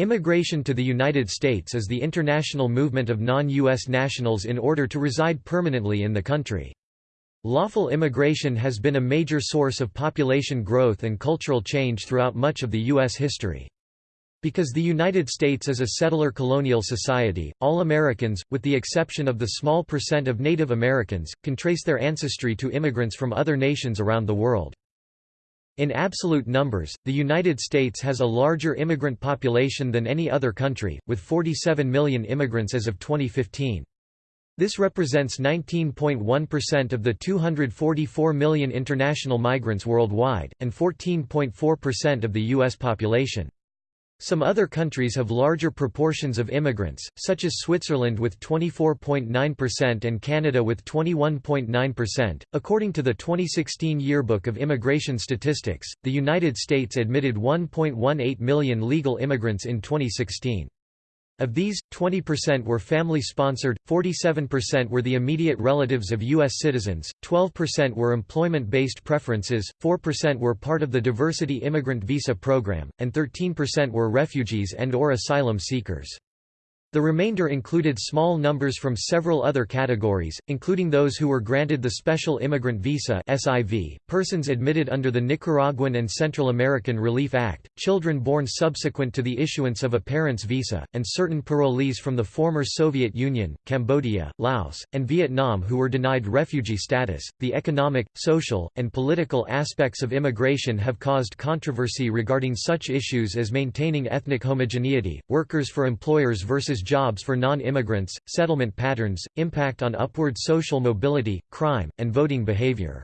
Immigration to the United States is the international movement of non-U.S. nationals in order to reside permanently in the country. Lawful immigration has been a major source of population growth and cultural change throughout much of the U.S. history. Because the United States is a settler colonial society, all Americans, with the exception of the small percent of Native Americans, can trace their ancestry to immigrants from other nations around the world. In absolute numbers, the United States has a larger immigrant population than any other country, with 47 million immigrants as of 2015. This represents 19.1% of the 244 million international migrants worldwide, and 14.4% of the U.S. population. Some other countries have larger proportions of immigrants, such as Switzerland with 24.9% and Canada with 21.9%. According to the 2016 Yearbook of Immigration Statistics, the United States admitted 1.18 million legal immigrants in 2016. Of these, 20% were family-sponsored, 47% were the immediate relatives of U.S. citizens, 12% were employment-based preferences, 4% were part of the Diversity Immigrant Visa Program, and 13% were refugees and or asylum seekers. The remainder included small numbers from several other categories, including those who were granted the Special Immigrant Visa (SIV), persons admitted under the Nicaraguan and Central American Relief Act, children born subsequent to the issuance of a parent's visa, and certain parolees from the former Soviet Union, Cambodia, Laos, and Vietnam who were denied refugee status. The economic, social, and political aspects of immigration have caused controversy regarding such issues as maintaining ethnic homogeneity, workers for employers versus jobs for non-immigrants, settlement patterns, impact on upward social mobility, crime, and voting behavior.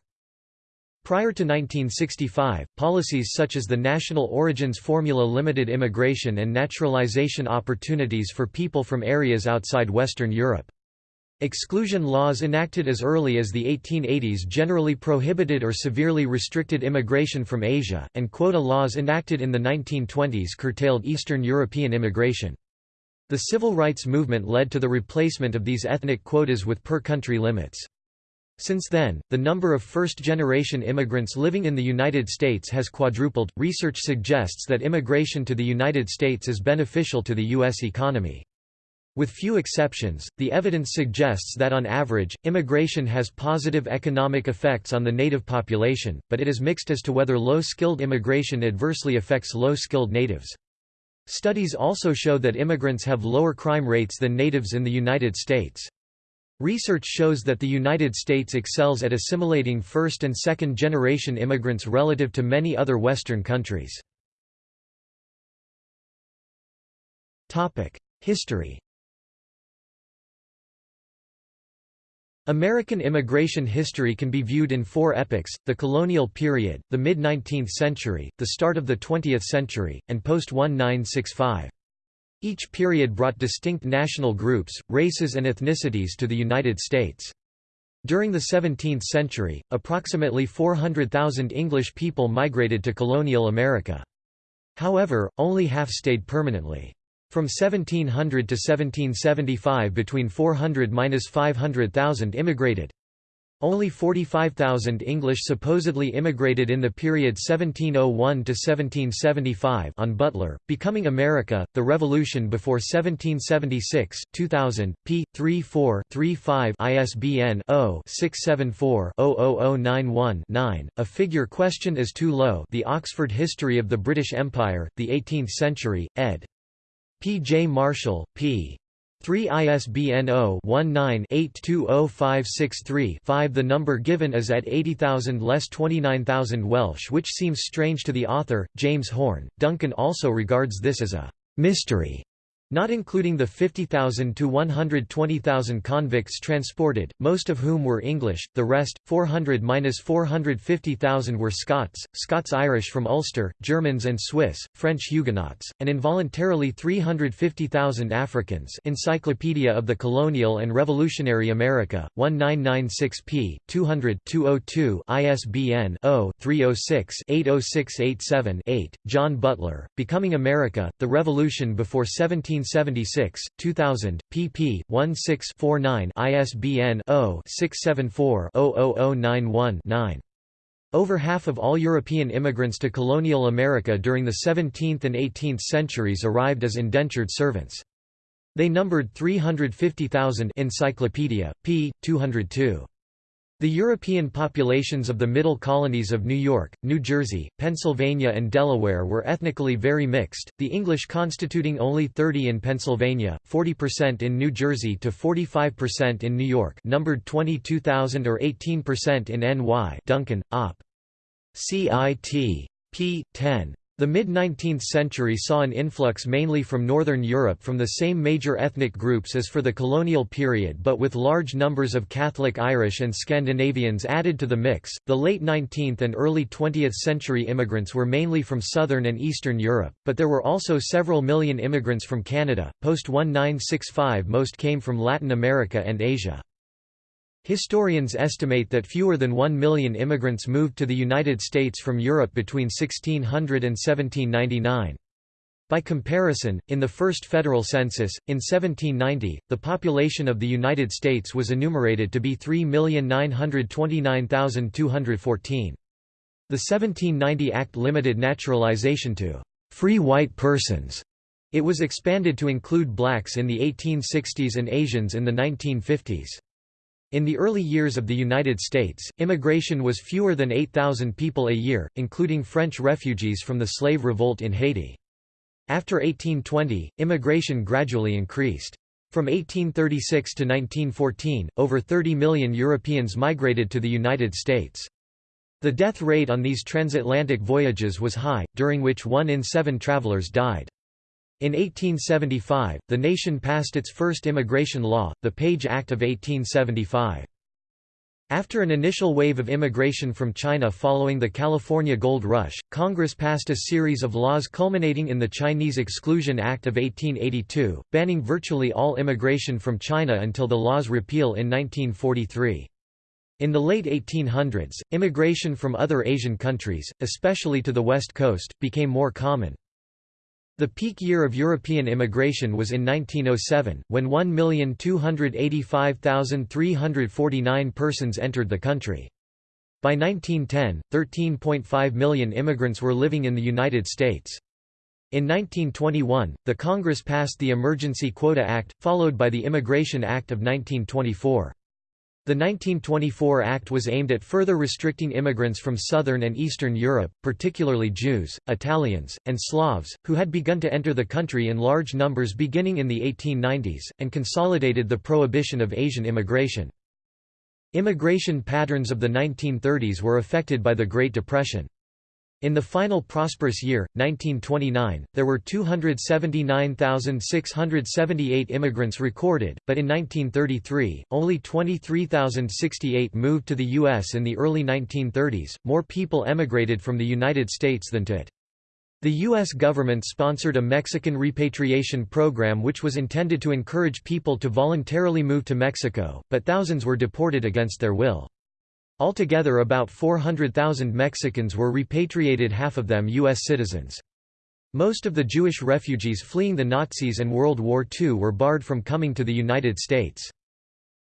Prior to 1965, policies such as the National Origins Formula limited immigration and naturalization opportunities for people from areas outside Western Europe. Exclusion laws enacted as early as the 1880s generally prohibited or severely restricted immigration from Asia, and quota laws enacted in the 1920s curtailed Eastern European immigration. The civil rights movement led to the replacement of these ethnic quotas with per-country limits. Since then, the number of first-generation immigrants living in the United States has quadrupled. Research suggests that immigration to the United States is beneficial to the U.S. economy. With few exceptions, the evidence suggests that on average, immigration has positive economic effects on the native population, but it is mixed as to whether low-skilled immigration adversely affects low-skilled natives. Studies also show that immigrants have lower crime rates than natives in the United States. Research shows that the United States excels at assimilating first- and second-generation immigrants relative to many other Western countries. History American immigration history can be viewed in four epochs, the colonial period, the mid-19th century, the start of the 20th century, and post-1965. Each period brought distinct national groups, races and ethnicities to the United States. During the 17th century, approximately 400,000 English people migrated to colonial America. However, only half stayed permanently. From 1700 to 1775 between 400–500,000 immigrated. Only 45,000 English supposedly immigrated in the period 1701 to 1775 on Butler, Becoming America, The Revolution Before 1776, 2000, p. 34-35 ISBN 0-674-00091-9. A figure questioned as too low The Oxford History of the British Empire, the Eighteenth Century, ed. P. J. Marshall, p. 3 ISBN 0-19-820563-5 The number given is at 80,000 less 29,000 Welsh which seems strange to the author, James Horn. Duncan also regards this as a «mystery» Not including the 50,000 to 120,000 convicts transported, most of whom were English, the rest, 400–450,000 were Scots, Scots-Irish from Ulster, Germans and Swiss, French Huguenots, and involuntarily 350,000 Africans Encyclopedia of the Colonial and Revolutionary America, 1996 p. 200-202 ISBN 0-306-80687-8, Jon Butler, Becoming America, The Revolution Before 17 1976, 2000, pp. 16-49 ISBN 0-674-00091-9. Over half of all European immigrants to colonial America during the 17th and 18th centuries arrived as indentured servants. They numbered 350,000 Encyclopedia, p. 202. The European populations of the middle colonies of New York, New Jersey, Pennsylvania and Delaware were ethnically very mixed, the English constituting only 30 in Pennsylvania, 40% in New Jersey to 45% in New York numbered 22,000 or 18% in NY Duncan, Op. CIT. p. 10. The mid-19th century saw an influx mainly from Northern Europe from the same major ethnic groups as for the colonial period but with large numbers of Catholic Irish and Scandinavians added to the mix. The late 19th and early 20th century immigrants were mainly from Southern and Eastern Europe, but there were also several million immigrants from Canada. Post 1965 most came from Latin America and Asia. Historians estimate that fewer than one million immigrants moved to the United States from Europe between 1600 and 1799. By comparison, in the first federal census, in 1790, the population of the United States was enumerated to be 3,929,214. The 1790 Act limited naturalization to free white persons. It was expanded to include blacks in the 1860s and Asians in the 1950s. In the early years of the United States, immigration was fewer than 8,000 people a year, including French refugees from the slave revolt in Haiti. After 1820, immigration gradually increased. From 1836 to 1914, over 30 million Europeans migrated to the United States. The death rate on these transatlantic voyages was high, during which one in seven travelers died. In 1875, the nation passed its first immigration law, the Page Act of 1875. After an initial wave of immigration from China following the California Gold Rush, Congress passed a series of laws culminating in the Chinese Exclusion Act of 1882, banning virtually all immigration from China until the law's repeal in 1943. In the late 1800s, immigration from other Asian countries, especially to the West Coast, became more common. The peak year of European immigration was in 1907, when 1,285,349 persons entered the country. By 1910, 13.5 million immigrants were living in the United States. In 1921, the Congress passed the Emergency Quota Act, followed by the Immigration Act of 1924. The 1924 Act was aimed at further restricting immigrants from Southern and Eastern Europe, particularly Jews, Italians, and Slavs, who had begun to enter the country in large numbers beginning in the 1890s, and consolidated the prohibition of Asian immigration. Immigration patterns of the 1930s were affected by the Great Depression. In the final prosperous year, 1929, there were 279,678 immigrants recorded, but in 1933, only 23,068 moved to the U.S. In the early 1930s, more people emigrated from the United States than to it. The U.S. government sponsored a Mexican repatriation program which was intended to encourage people to voluntarily move to Mexico, but thousands were deported against their will. Altogether about 400,000 Mexicans were repatriated half of them U.S. citizens. Most of the Jewish refugees fleeing the Nazis and World War II were barred from coming to the United States.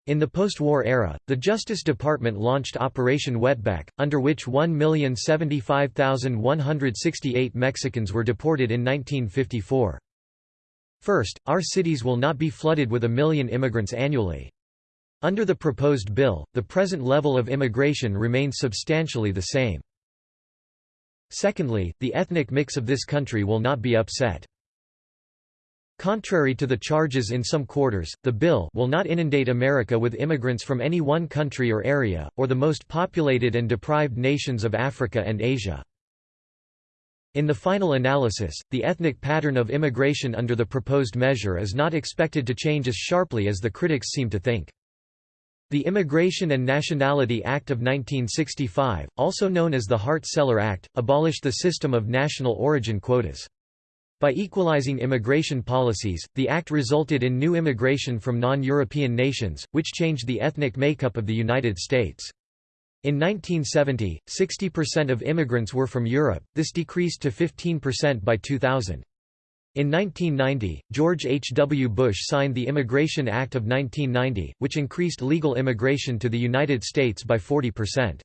In the post-war era, the Justice Department launched Operation Wetback, under which 1,075,168 Mexicans were deported in 1954. First, our cities will not be flooded with a million immigrants annually. Under the proposed bill, the present level of immigration remains substantially the same. Secondly, the ethnic mix of this country will not be upset. Contrary to the charges in some quarters, the bill will not inundate America with immigrants from any one country or area, or the most populated and deprived nations of Africa and Asia. In the final analysis, the ethnic pattern of immigration under the proposed measure is not expected to change as sharply as the critics seem to think. The Immigration and Nationality Act of 1965, also known as the Hart-Celler Act, abolished the system of national origin quotas. By equalizing immigration policies, the act resulted in new immigration from non-European nations, which changed the ethnic makeup of the United States. In 1970, 60% of immigrants were from Europe, this decreased to 15% by 2000. In 1990, George H. W. Bush signed the Immigration Act of 1990, which increased legal immigration to the United States by 40%.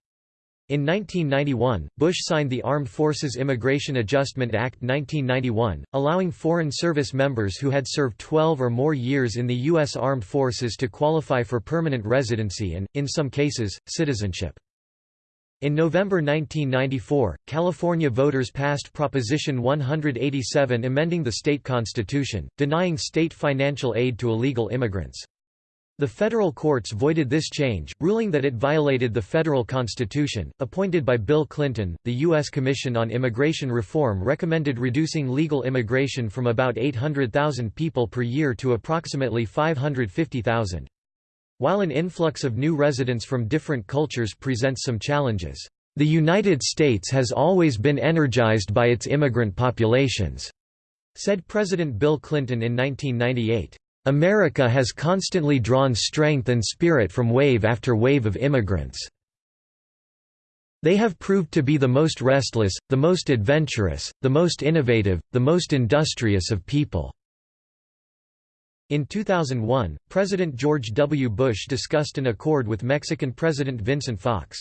In 1991, Bush signed the Armed Forces Immigration Adjustment Act 1991, allowing Foreign Service members who had served 12 or more years in the U.S. Armed Forces to qualify for permanent residency and, in some cases, citizenship. In November 1994, California voters passed Proposition 187 amending the state constitution, denying state financial aid to illegal immigrants. The federal courts voided this change, ruling that it violated the federal constitution. Appointed by Bill Clinton, the U.S. Commission on Immigration Reform recommended reducing legal immigration from about 800,000 people per year to approximately 550,000. While an influx of new residents from different cultures presents some challenges, the United States has always been energized by its immigrant populations, said President Bill Clinton in 1998. America has constantly drawn strength and spirit from wave after wave of immigrants. They have proved to be the most restless, the most adventurous, the most innovative, the most industrious of people." In 2001, President George W. Bush discussed an accord with Mexican President Vicente Fox.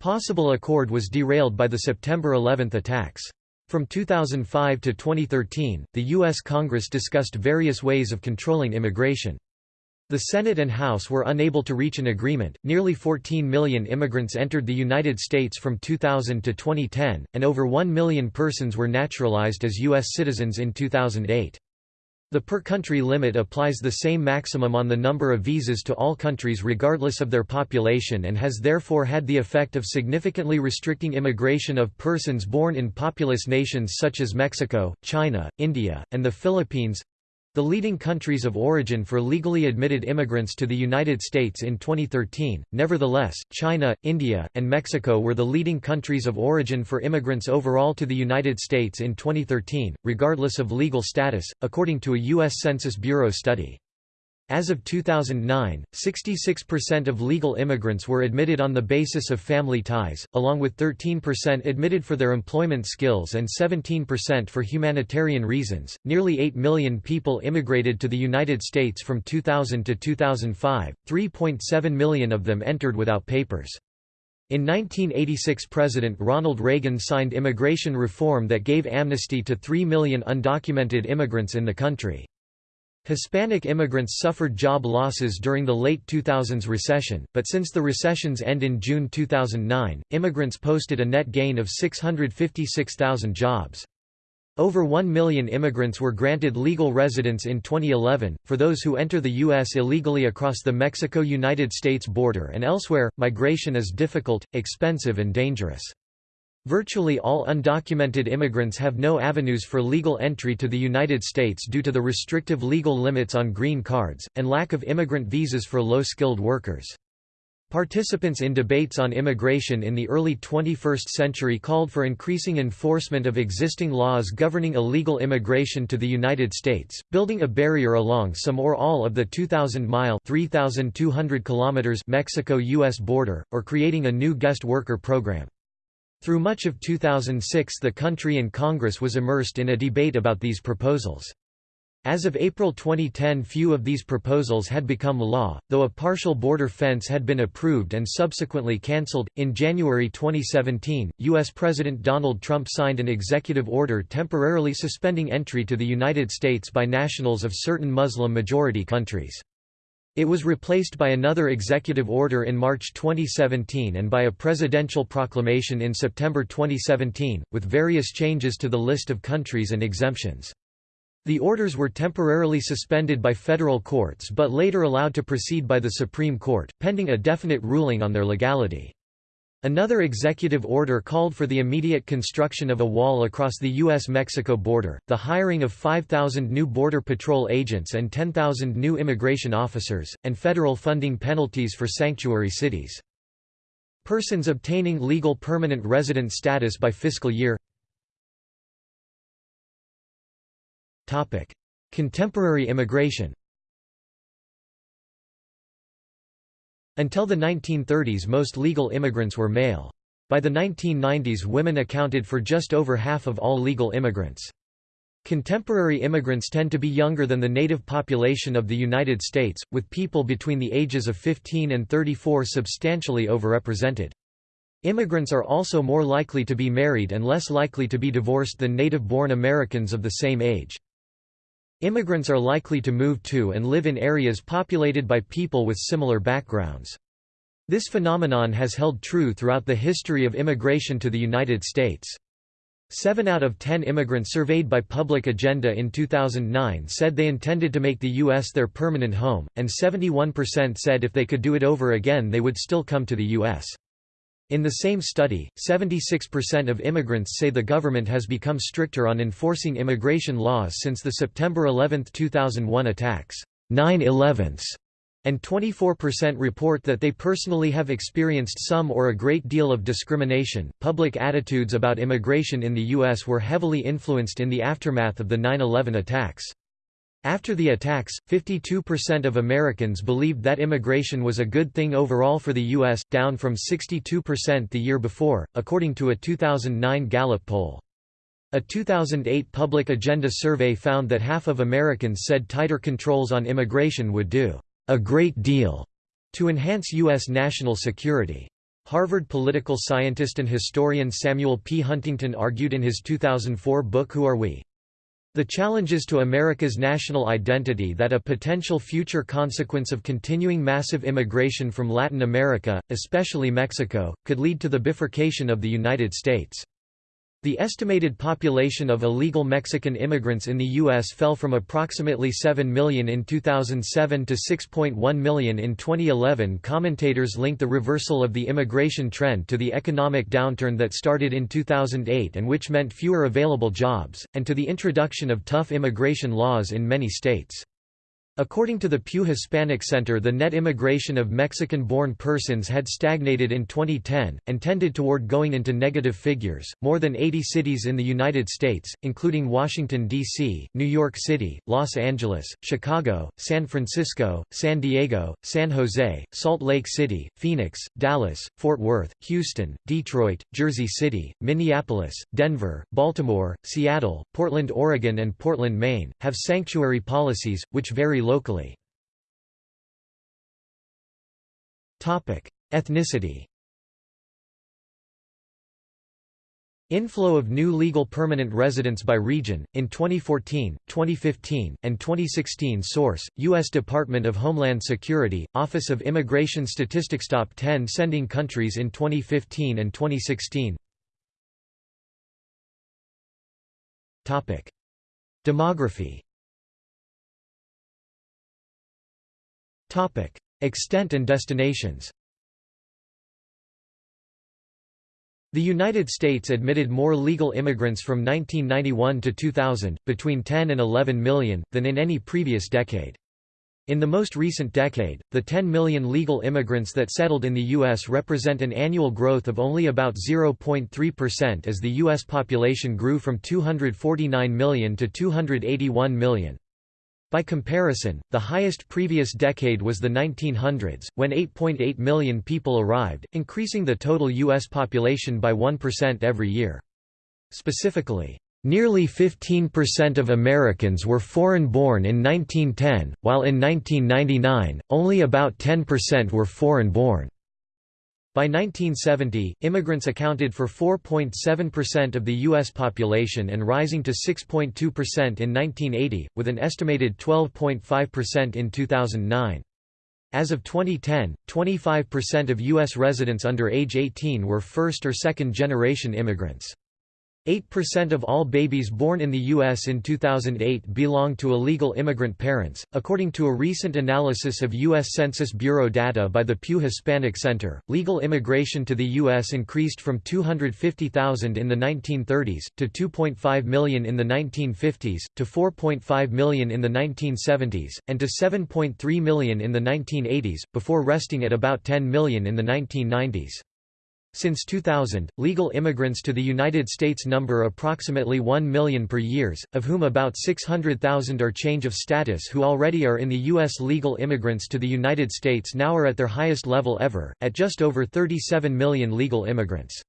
Possible accord was derailed by the September 11 attacks. From 2005 to 2013, the U.S. Congress discussed various ways of controlling immigration. The Senate and House were unable to reach an agreement. Nearly 14 million immigrants entered the United States from 2000 to 2010, and over 1 million persons were naturalized as U.S. citizens in 2008. The per-country limit applies the same maximum on the number of visas to all countries regardless of their population and has therefore had the effect of significantly restricting immigration of persons born in populous nations such as Mexico, China, India, and the Philippines. The leading countries of origin for legally admitted immigrants to the United States in 2013, nevertheless, China, India, and Mexico were the leading countries of origin for immigrants overall to the United States in 2013, regardless of legal status, according to a U.S. Census Bureau study. As of 2009, 66% of legal immigrants were admitted on the basis of family ties, along with 13% admitted for their employment skills and 17% for humanitarian reasons. Nearly 8 million people immigrated to the United States from 2000 to 2005, 3.7 million of them entered without papers. In 1986 President Ronald Reagan signed immigration reform that gave amnesty to 3 million undocumented immigrants in the country. Hispanic immigrants suffered job losses during the late 2000s recession, but since the recession's end in June 2009, immigrants posted a net gain of 656,000 jobs. Over 1 million immigrants were granted legal residence in 2011. For those who enter the U.S. illegally across the Mexico United States border and elsewhere, migration is difficult, expensive, and dangerous. Virtually all undocumented immigrants have no avenues for legal entry to the United States due to the restrictive legal limits on green cards, and lack of immigrant visas for low-skilled workers. Participants in debates on immigration in the early 21st century called for increasing enforcement of existing laws governing illegal immigration to the United States, building a barrier along some or all of the 2,000-mile Mexico-U.S. border, or creating a new guest worker program. Through much of 2006 the country and Congress was immersed in a debate about these proposals. As of April 2010 few of these proposals had become law, though a partial border fence had been approved and subsequently cancelled. In January 2017, U.S. President Donald Trump signed an executive order temporarily suspending entry to the United States by nationals of certain Muslim-majority countries. It was replaced by another executive order in March 2017 and by a presidential proclamation in September 2017, with various changes to the list of countries and exemptions. The orders were temporarily suspended by federal courts but later allowed to proceed by the Supreme Court, pending a definite ruling on their legality. Another executive order called for the immediate construction of a wall across the U.S.-Mexico border, the hiring of 5,000 new Border Patrol agents and 10,000 new immigration officers, and federal funding penalties for sanctuary cities. Persons obtaining legal permanent resident status by fiscal year Contemporary immigration Until the 1930s most legal immigrants were male. By the 1990s women accounted for just over half of all legal immigrants. Contemporary immigrants tend to be younger than the native population of the United States, with people between the ages of 15 and 34 substantially overrepresented. Immigrants are also more likely to be married and less likely to be divorced than native-born Americans of the same age. Immigrants are likely to move to and live in areas populated by people with similar backgrounds. This phenomenon has held true throughout the history of immigration to the United States. Seven out of ten immigrants surveyed by Public Agenda in 2009 said they intended to make the U.S. their permanent home, and 71% said if they could do it over again they would still come to the U.S. In the same study, 76% of immigrants say the government has become stricter on enforcing immigration laws since the September 11, 2001 attacks 9 11 and 24% report that they personally have experienced some or a great deal of discrimination. Public attitudes about immigration in the U.S. were heavily influenced in the aftermath of the 9 11 attacks. After the attacks, 52% of Americans believed that immigration was a good thing overall for the U.S., down from 62% the year before, according to a 2009 Gallup poll. A 2008 Public Agenda survey found that half of Americans said tighter controls on immigration would do a great deal to enhance U.S. national security. Harvard political scientist and historian Samuel P. Huntington argued in his 2004 book Who Are We? The challenges to America's national identity that a potential future consequence of continuing massive immigration from Latin America, especially Mexico, could lead to the bifurcation of the United States. The estimated population of illegal Mexican immigrants in the U.S. fell from approximately 7 million in 2007 to 6.1 million in 2011. Commentators link the reversal of the immigration trend to the economic downturn that started in 2008 and which meant fewer available jobs, and to the introduction of tough immigration laws in many states. According to the Pew Hispanic Center the net immigration of Mexican-born persons had stagnated in 2010, and tended toward going into negative figures. More than 80 cities in the United States, including Washington, D.C., New York City, Los Angeles, Chicago, San Francisco, San Diego, San Jose, Salt Lake City, Phoenix, Dallas, Fort Worth, Houston, Detroit, Jersey City, Minneapolis, Denver, Baltimore, Seattle, Portland, Oregon and Portland, Maine, have sanctuary policies, which vary locally. Ethnicity Inflow of new legal permanent residents by region, in 2014, 2015, and 2016 Source, U.S. Department of Homeland Security, Office of Immigration Statistics Top 10 sending countries in 2015 and 2016 Demography Topic: Extent and destinations. The United States admitted more legal immigrants from 1991 to 2000, between 10 and 11 million, than in any previous decade. In the most recent decade, the 10 million legal immigrants that settled in the U.S. represent an annual growth of only about 0.3% as the U.S. population grew from 249 million to 281 million. By comparison, the highest previous decade was the 1900s, when 8.8 million people arrived, increasing the total U.S. population by 1% every year. Specifically, nearly 15% of Americans were foreign-born in 1910, while in 1999, only about 10% were foreign-born. By 1970, immigrants accounted for 4.7% of the U.S. population and rising to 6.2% in 1980, with an estimated 12.5% in 2009. As of 2010, 25% of U.S. residents under age 18 were first- or second-generation immigrants. 8% of all babies born in the U.S. in 2008 belonged to illegal immigrant parents, according to a recent analysis of U.S. Census Bureau data by the Pew Hispanic Center. Legal immigration to the U.S. increased from 250,000 in the 1930s, to 2.5 million in the 1950s, to 4.5 million in the 1970s, and to 7.3 million in the 1980s, before resting at about 10 million in the 1990s. Since 2000, legal immigrants to the United States number approximately 1 million per year, of whom about 600,000 are change of status who already are in the U.S. Legal immigrants to the United States now are at their highest level ever, at just over 37 million legal immigrants.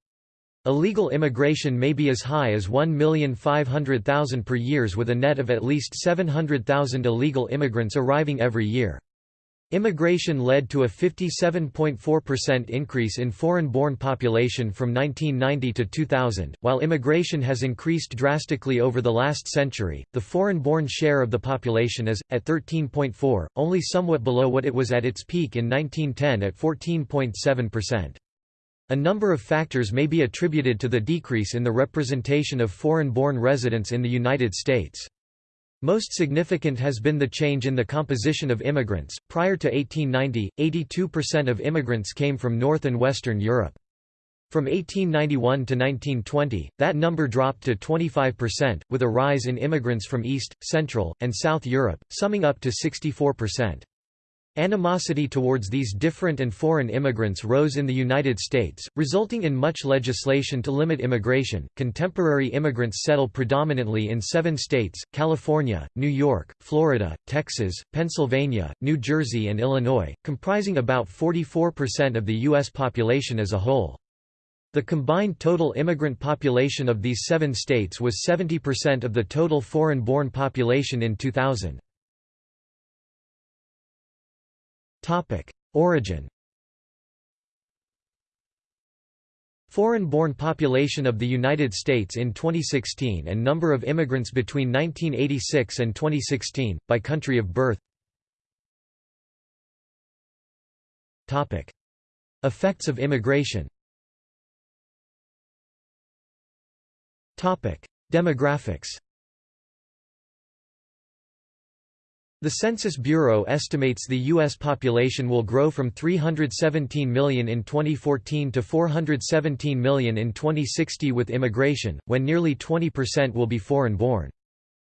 Illegal immigration may be as high as 1,500,000 per year with a net of at least 700,000 illegal immigrants arriving every year. Immigration led to a 57.4% increase in foreign-born population from 1990 to 2000. While immigration has increased drastically over the last century, the foreign-born share of the population is at 13.4, only somewhat below what it was at its peak in 1910 at 14.7%. A number of factors may be attributed to the decrease in the representation of foreign-born residents in the United States. Most significant has been the change in the composition of immigrants. Prior to 1890, 82% of immigrants came from North and Western Europe. From 1891 to 1920, that number dropped to 25%, with a rise in immigrants from East, Central, and South Europe, summing up to 64%. Animosity towards these different and foreign immigrants rose in the United States, resulting in much legislation to limit immigration. Contemporary immigrants settle predominantly in seven states California, New York, Florida, Texas, Pennsylvania, New Jersey, and Illinois, comprising about 44% of the U.S. population as a whole. The combined total immigrant population of these seven states was 70% of the total foreign born population in 2000. Topic: Origin. Foreign-born population of the United States in 2016 and number of immigrants between 1986 and 2016 by country of birth. Topic: Effects of immigration. Topic: Demographics. The Census Bureau estimates the U.S. population will grow from 317 million in 2014 to 417 million in 2060 with immigration, when nearly 20% will be foreign-born.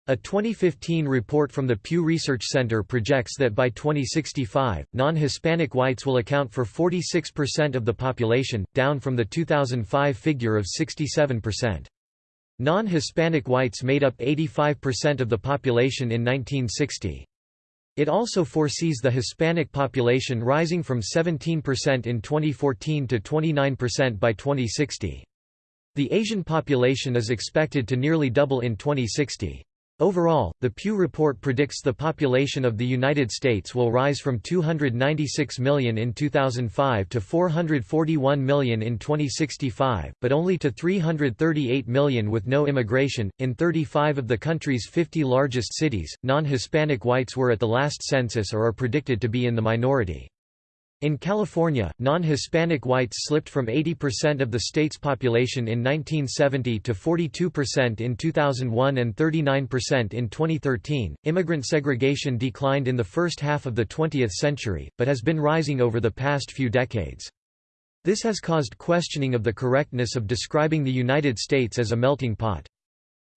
A 2015 report from the Pew Research Center projects that by 2065, non-Hispanic whites will account for 46% of the population, down from the 2005 figure of 67%. Non-Hispanic whites made up 85% of the population in 1960. It also foresees the Hispanic population rising from 17% in 2014 to 29% by 2060. The Asian population is expected to nearly double in 2060. Overall, the Pew Report predicts the population of the United States will rise from 296 million in 2005 to 441 million in 2065, but only to 338 million with no immigration. In 35 of the country's 50 largest cities, non Hispanic whites were at the last census or are predicted to be in the minority. In California, non-Hispanic whites slipped from 80% of the state's population in 1970 to 42% in 2001 and 39% in 2013. Immigrant segregation declined in the first half of the 20th century, but has been rising over the past few decades. This has caused questioning of the correctness of describing the United States as a melting pot.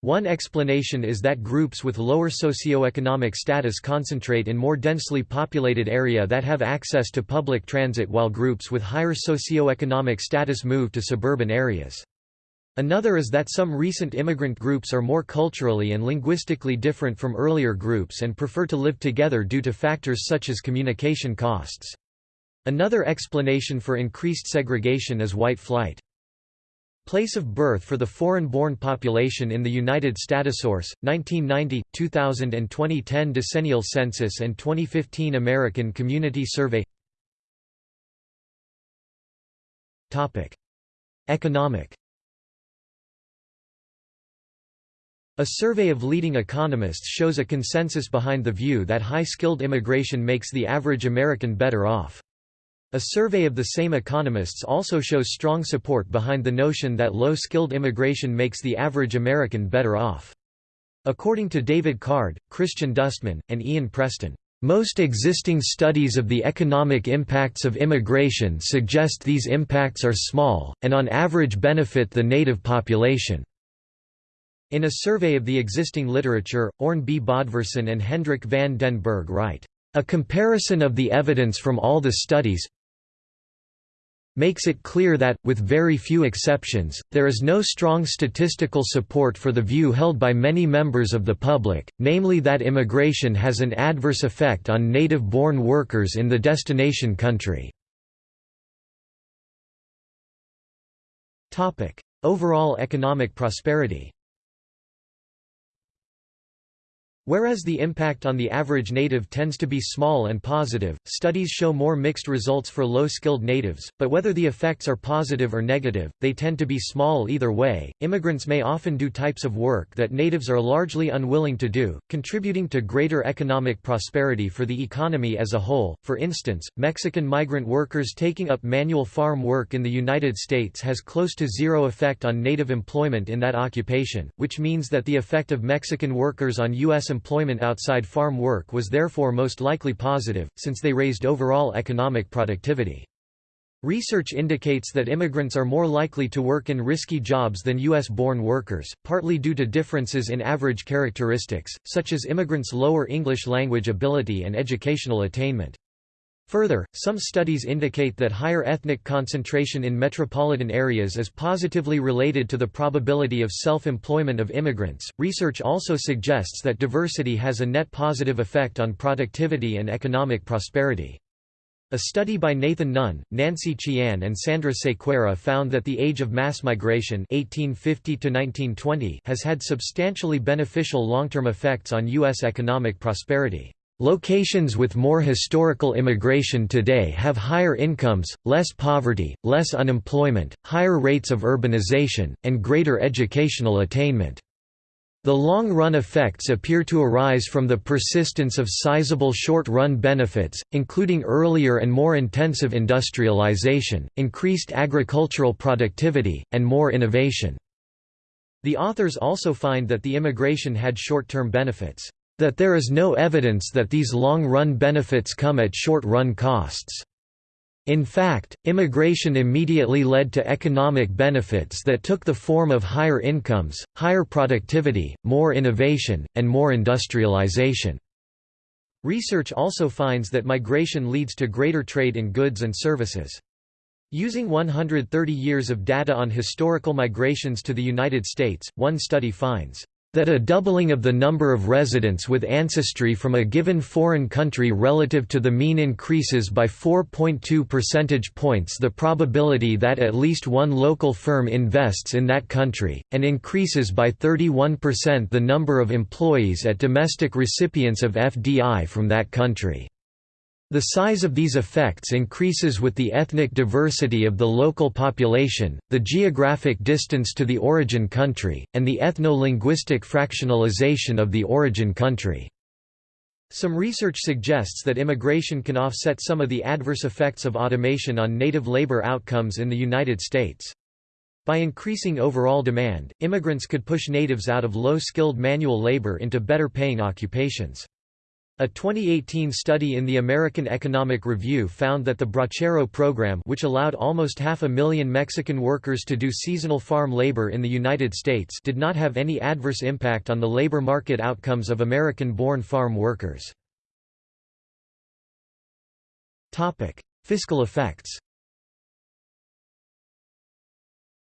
One explanation is that groups with lower socioeconomic status concentrate in more densely populated area that have access to public transit while groups with higher socioeconomic status move to suburban areas. Another is that some recent immigrant groups are more culturally and linguistically different from earlier groups and prefer to live together due to factors such as communication costs. Another explanation for increased segregation is white flight. Place of birth for the foreign-born population in the United Statosource, 1990, 2000 and 2010 Decennial Census and 2015 American Community Survey Economic A survey of leading economists shows a consensus behind the view that high-skilled immigration makes the average American better off. A survey of the same economists also shows strong support behind the notion that low-skilled immigration makes the average American better off. According to David Card, Christian Dustmann, and Ian Preston, most existing studies of the economic impacts of immigration suggest these impacts are small, and on average benefit the native population. In a survey of the existing literature, Orn B. And Hendrik van den Berg write, "...a comparison of the evidence from all the studies, makes it clear that, with very few exceptions, there is no strong statistical support for the view held by many members of the public, namely that immigration has an adverse effect on native-born workers in the destination country. Overall economic prosperity Whereas the impact on the average native tends to be small and positive, studies show more mixed results for low-skilled natives, but whether the effects are positive or negative, they tend to be small either way. Immigrants may often do types of work that natives are largely unwilling to do, contributing to greater economic prosperity for the economy as a whole. For instance, Mexican migrant workers taking up manual farm work in the United States has close to zero effect on native employment in that occupation, which means that the effect of Mexican workers on U.S employment outside farm work was therefore most likely positive, since they raised overall economic productivity. Research indicates that immigrants are more likely to work in risky jobs than U.S.-born workers, partly due to differences in average characteristics, such as immigrants' lower English language ability and educational attainment. Further, some studies indicate that higher ethnic concentration in metropolitan areas is positively related to the probability of self-employment of immigrants. Research also suggests that diversity has a net positive effect on productivity and economic prosperity. A study by Nathan Nunn, Nancy Qian and Sandra Sequeira found that the age of mass migration 1850 has had substantially beneficial long-term effects on U.S. economic prosperity. Locations with more historical immigration today have higher incomes, less poverty, less unemployment, higher rates of urbanization, and greater educational attainment. The long-run effects appear to arise from the persistence of sizable short-run benefits, including earlier and more intensive industrialization, increased agricultural productivity, and more innovation. The authors also find that the immigration had short-term benefits that there is no evidence that these long-run benefits come at short-run costs. In fact, immigration immediately led to economic benefits that took the form of higher incomes, higher productivity, more innovation, and more industrialization. Research also finds that migration leads to greater trade in goods and services. Using 130 years of data on historical migrations to the United States, one study finds that a doubling of the number of residents with ancestry from a given foreign country relative to the mean increases by 4.2 percentage points the probability that at least one local firm invests in that country, and increases by 31% the number of employees at domestic recipients of FDI from that country. The size of these effects increases with the ethnic diversity of the local population, the geographic distance to the origin country, and the ethno-linguistic fractionalization of the origin country. Some research suggests that immigration can offset some of the adverse effects of automation on native labor outcomes in the United States. By increasing overall demand, immigrants could push natives out of low-skilled manual labor into better-paying occupations. A 2018 study in the American Economic Review found that the Bracero program which allowed almost half a million Mexican workers to do seasonal farm labor in the United States did not have any adverse impact on the labor market outcomes of American-born farm workers. Fiscal effects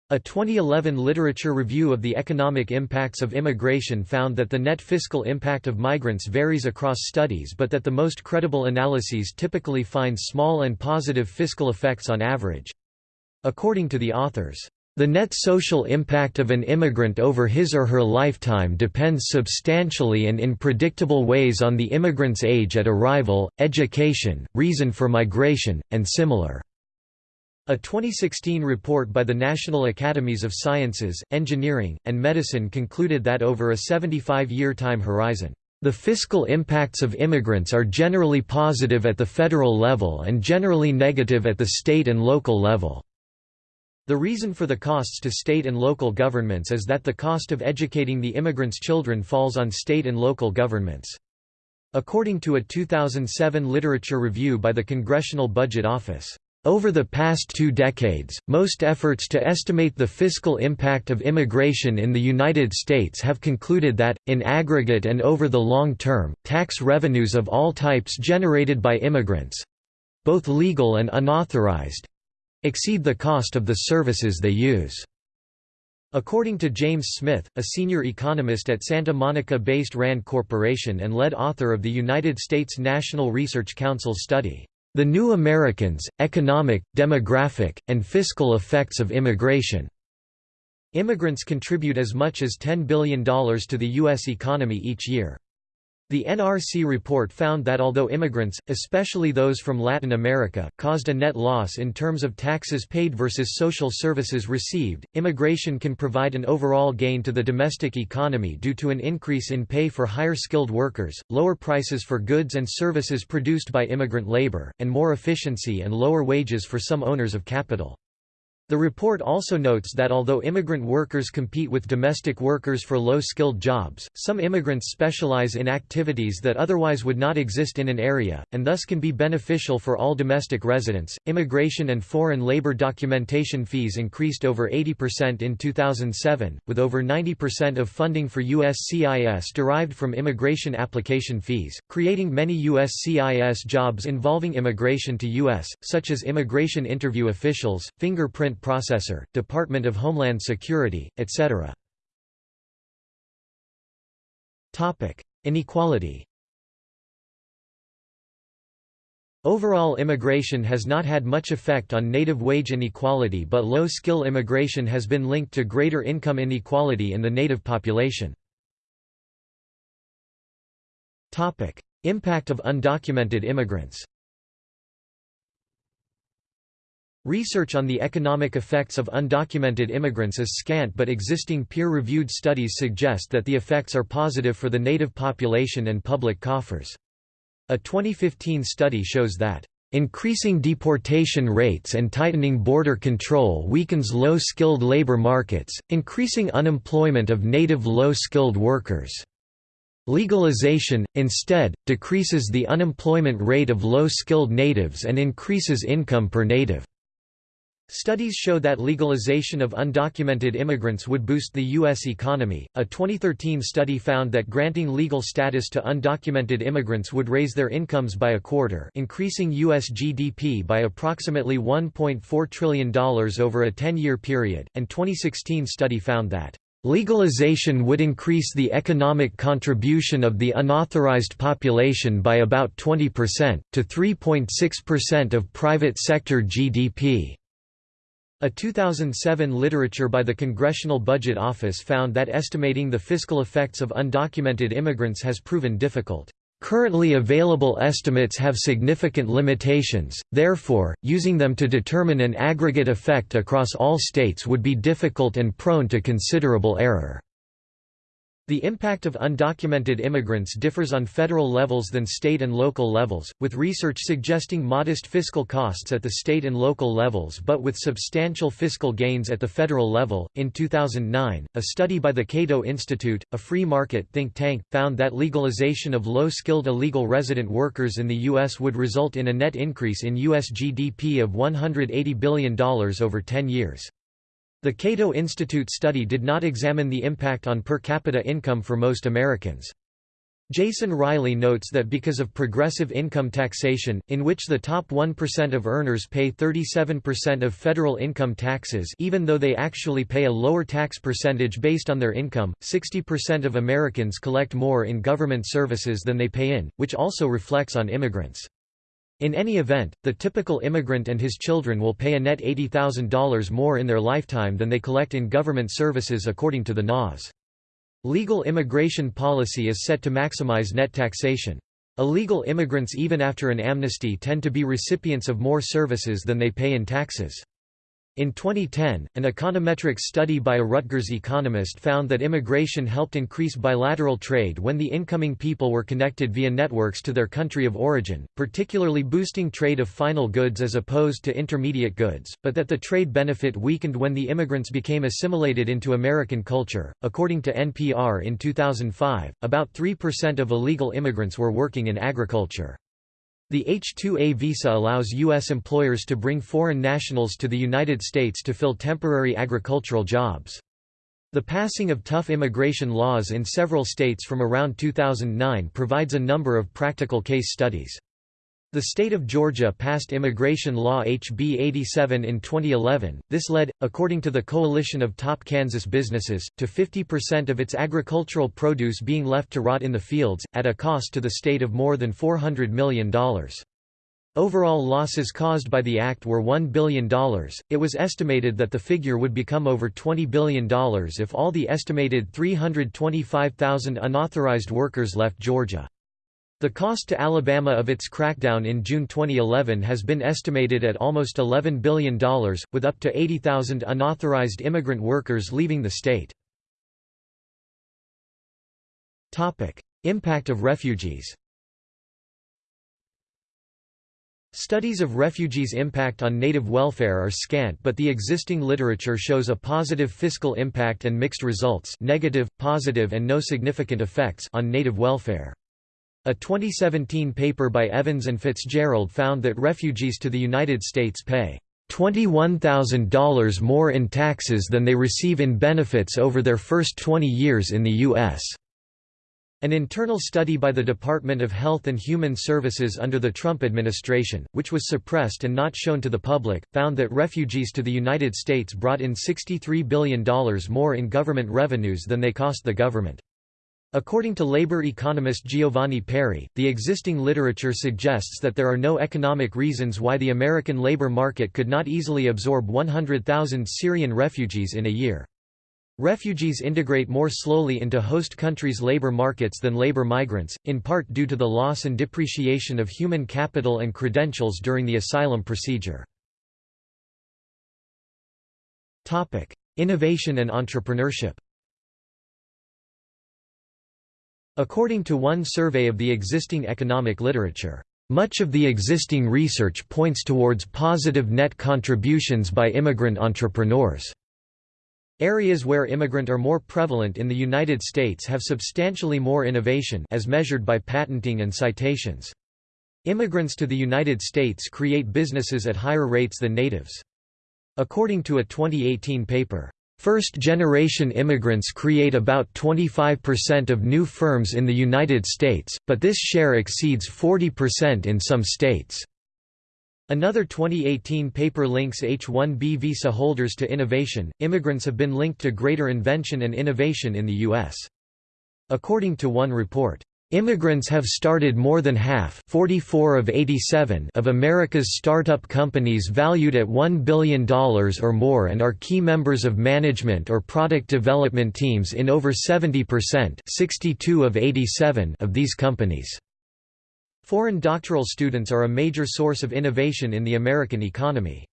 A 2011 literature review of the economic impacts of immigration found that the net fiscal impact of migrants varies across studies but that the most credible analyses typically find small and positive fiscal effects on average. According to the authors, the net social impact of an immigrant over his or her lifetime depends substantially and in predictable ways on the immigrant's age at arrival, education, reason for migration, and similar. A 2016 report by the National Academies of Sciences, Engineering, and Medicine concluded that over a 75-year time horizon, the fiscal impacts of immigrants are generally positive at the federal level and generally negative at the state and local level. The reason for the costs to state and local governments is that the cost of educating the immigrants' children falls on state and local governments. According to a 2007 literature review by the Congressional Budget Office, over the past two decades, most efforts to estimate the fiscal impact of immigration in the United States have concluded that, in aggregate and over the long term, tax revenues of all types generated by immigrants—both legal and unauthorized—exceed the cost of the services they use. According to James Smith, a senior economist at Santa Monica-based RAND Corporation and lead author of the United States National Research Council study, the New Americans, Economic, Demographic, and Fiscal Effects of Immigration. Immigrants contribute as much as $10 billion to the U.S. economy each year. The NRC report found that although immigrants, especially those from Latin America, caused a net loss in terms of taxes paid versus social services received, immigration can provide an overall gain to the domestic economy due to an increase in pay for higher skilled workers, lower prices for goods and services produced by immigrant labor, and more efficiency and lower wages for some owners of capital. The report also notes that although immigrant workers compete with domestic workers for low-skilled jobs, some immigrants specialize in activities that otherwise would not exist in an area, and thus can be beneficial for all domestic residents. Immigration and foreign labor documentation fees increased over 80% in 2007, with over 90% of funding for USCIS derived from immigration application fees, creating many USCIS jobs involving immigration to U.S., such as immigration interview officials, fingerprint processor, Department of Homeland Security, etc. Inequality Overall immigration has not had much effect on native wage inequality but low-skill immigration has been linked to greater income inequality in the native population. Impact of undocumented immigrants Research on the economic effects of undocumented immigrants is scant but existing peer-reviewed studies suggest that the effects are positive for the native population and public coffers. A 2015 study shows that Increasing deportation rates and tightening border control weakens low-skilled labor markets, increasing unemployment of native low-skilled workers. Legalization, instead, decreases the unemployment rate of low-skilled natives and increases income per native. Studies show that legalization of undocumented immigrants would boost the U.S. economy. A 2013 study found that granting legal status to undocumented immigrants would raise their incomes by a quarter, increasing U.S. GDP by approximately $1.4 trillion over a 10 year period. And 2016 study found that Legalization would increase the economic contribution of the unauthorized population by about 20%, to 3.6% of private sector GDP. A 2007 literature by the Congressional Budget Office found that estimating the fiscal effects of undocumented immigrants has proven difficult. Currently available estimates have significant limitations, therefore, using them to determine an aggregate effect across all states would be difficult and prone to considerable error. The impact of undocumented immigrants differs on federal levels than state and local levels, with research suggesting modest fiscal costs at the state and local levels but with substantial fiscal gains at the federal level. In 2009, a study by the Cato Institute, a free market think tank, found that legalization of low skilled illegal resident workers in the U.S. would result in a net increase in U.S. GDP of $180 billion over 10 years. The Cato Institute study did not examine the impact on per capita income for most Americans. Jason Riley notes that because of progressive income taxation, in which the top 1% of earners pay 37% of federal income taxes even though they actually pay a lower tax percentage based on their income, 60% of Americans collect more in government services than they pay in, which also reflects on immigrants. In any event, the typical immigrant and his children will pay a net $80,000 more in their lifetime than they collect in government services according to the NAS. Legal immigration policy is set to maximize net taxation. Illegal immigrants even after an amnesty tend to be recipients of more services than they pay in taxes. In 2010, an econometric study by a Rutgers economist found that immigration helped increase bilateral trade when the incoming people were connected via networks to their country of origin, particularly boosting trade of final goods as opposed to intermediate goods, but that the trade benefit weakened when the immigrants became assimilated into American culture. According to NPR in 2005, about 3% of illegal immigrants were working in agriculture. The H-2A visa allows U.S. employers to bring foreign nationals to the United States to fill temporary agricultural jobs. The passing of tough immigration laws in several states from around 2009 provides a number of practical case studies. The state of Georgia passed immigration law HB 87 in 2011. This led, according to the Coalition of Top Kansas Businesses, to 50% of its agricultural produce being left to rot in the fields, at a cost to the state of more than $400 million. Overall losses caused by the act were $1 billion. It was estimated that the figure would become over $20 billion if all the estimated 325,000 unauthorized workers left Georgia. The cost to Alabama of its crackdown in June 2011 has been estimated at almost $11 billion, with up to 80,000 unauthorized immigrant workers leaving the state. Impact of refugees Studies of refugees' impact on native welfare are scant but the existing literature shows a positive fiscal impact and mixed results negative, positive and no significant effects on native welfare. A 2017 paper by Evans and Fitzgerald found that refugees to the United States pay $21,000 more in taxes than they receive in benefits over their first 20 years in the U.S. An internal study by the Department of Health and Human Services under the Trump administration, which was suppressed and not shown to the public, found that refugees to the United States brought in $63 billion more in government revenues than they cost the government. According to labor economist Giovanni Peri, the existing literature suggests that there are no economic reasons why the American labor market could not easily absorb 100,000 Syrian refugees in a year. Refugees integrate more slowly into host countries' labor markets than labor migrants, in part due to the loss and depreciation of human capital and credentials during the asylum procedure. Innovation and entrepreneurship According to one survey of the existing economic literature, much of the existing research points towards positive net contributions by immigrant entrepreneurs. Areas where immigrant are more prevalent in the United States have substantially more innovation as measured by patenting and citations. Immigrants to the United States create businesses at higher rates than natives. According to a 2018 paper, First-generation immigrants create about 25% of new firms in the United States, but this share exceeds 40% in some states. Another 2018 paper links H-1B visa holders to innovation. Immigrants have been linked to greater invention and innovation in the U.S. According to one report, Immigrants have started more than half 44 of, 87 of America's startup companies valued at $1 billion or more and are key members of management or product development teams in over 70% 62 of, 87 of these companies. Foreign doctoral students are a major source of innovation in the American economy.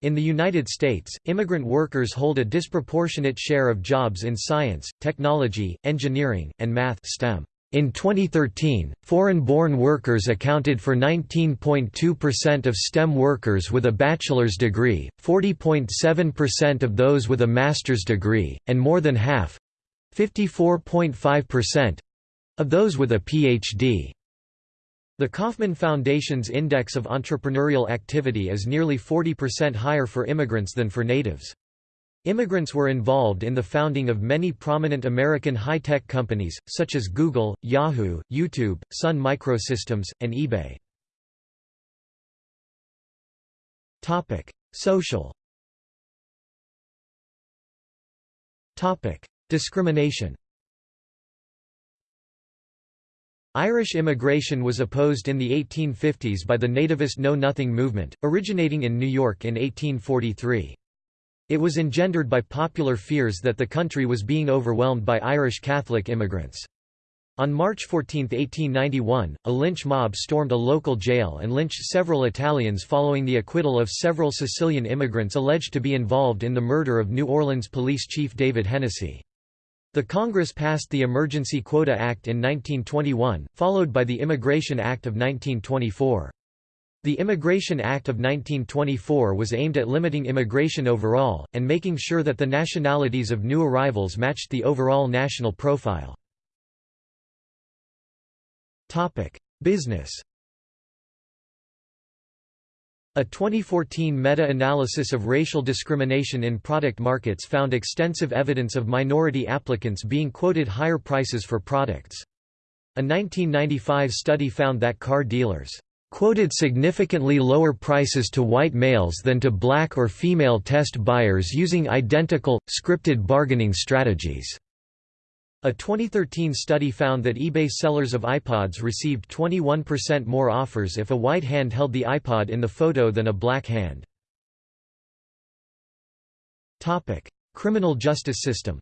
In the United States, immigrant workers hold a disproportionate share of jobs in science, technology, engineering, and math STEM. In 2013, foreign-born workers accounted for 19.2% of STEM workers with a bachelor's degree, 40.7% of those with a master's degree, and more than half—54.5%—of those with a Ph.D. The Kauffman Foundation's Index of Entrepreneurial Activity is nearly 40% higher for immigrants than for natives. Immigrants were involved in the founding of many prominent American high-tech companies, such as Google, Yahoo, YouTube, Sun Microsystems, and eBay. Social Discrimination Irish immigration was opposed in the 1850s by the nativist Know Nothing movement, originating in New York in 1843. It was engendered by popular fears that the country was being overwhelmed by Irish Catholic immigrants. On March 14, 1891, a lynch mob stormed a local jail and lynched several Italians following the acquittal of several Sicilian immigrants alleged to be involved in the murder of New Orleans police chief David Hennessy. The Congress passed the Emergency Quota Act in 1921, followed by the Immigration Act of 1924. The Immigration Act of 1924 was aimed at limiting immigration overall, and making sure that the nationalities of new arrivals matched the overall national profile. Business a 2014 meta-analysis of racial discrimination in product markets found extensive evidence of minority applicants being quoted higher prices for products. A 1995 study found that car dealers quoted significantly lower prices to white males than to black or female test buyers using identical, scripted bargaining strategies. A 2013 study found that eBay sellers of iPods received 21% more offers if a white hand held the iPod in the photo than a black hand. Criminal justice system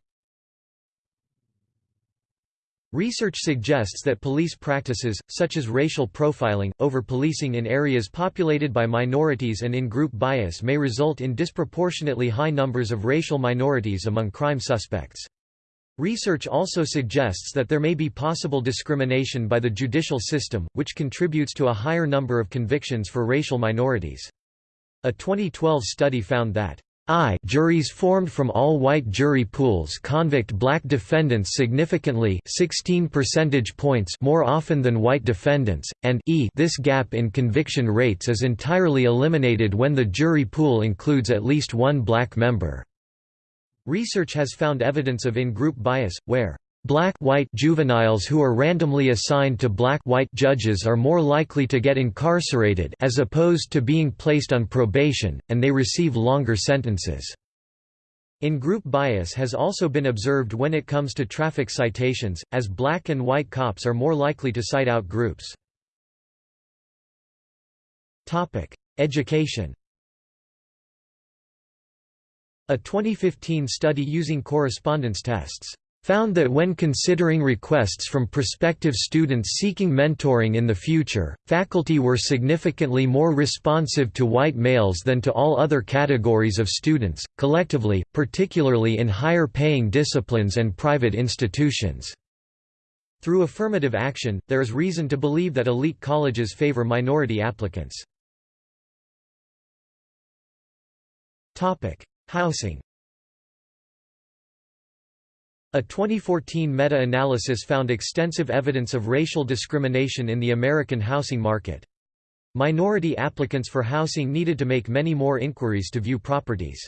Research suggests that police practices, such as racial profiling, over-policing in areas populated by minorities and in-group bias may result in disproportionately high numbers of racial minorities among crime suspects. Research also suggests that there may be possible discrimination by the judicial system, which contributes to a higher number of convictions for racial minorities. A 2012 study found that I juries formed from all-white jury pools convict black defendants significantly 16 percentage points more often than white defendants, and e this gap in conviction rates is entirely eliminated when the jury pool includes at least one black member. Research has found evidence of in-group bias, where Black-white juveniles who are randomly assigned to black-white judges are more likely to get incarcerated as opposed to being placed on probation, and they receive longer sentences. In-group bias has also been observed when it comes to traffic citations, as black and white cops are more likely to cite out groups. Education A 2015 study using correspondence tests found that when considering requests from prospective students seeking mentoring in the future, faculty were significantly more responsive to white males than to all other categories of students, collectively, particularly in higher-paying disciplines and private institutions. Through affirmative action, there is reason to believe that elite colleges favor minority applicants. Housing a 2014 meta-analysis found extensive evidence of racial discrimination in the American housing market. Minority applicants for housing needed to make many more inquiries to view properties.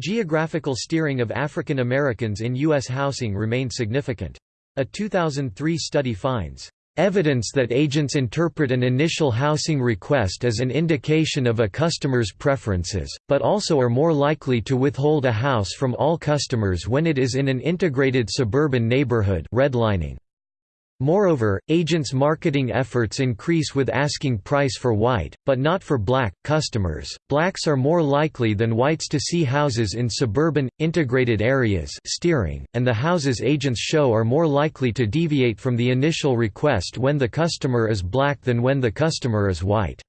Geographical steering of African Americans in U.S. housing remained significant. A 2003 study finds Evidence that agents interpret an initial housing request as an indication of a customer's preferences, but also are more likely to withhold a house from all customers when it is in an integrated suburban neighborhood redlining. Moreover, agents' marketing efforts increase with asking price for white, but not for black, customers. Blacks are more likely than whites to see houses in suburban, integrated areas steering, and the houses agents show are more likely to deviate from the initial request when the customer is black than when the customer is white.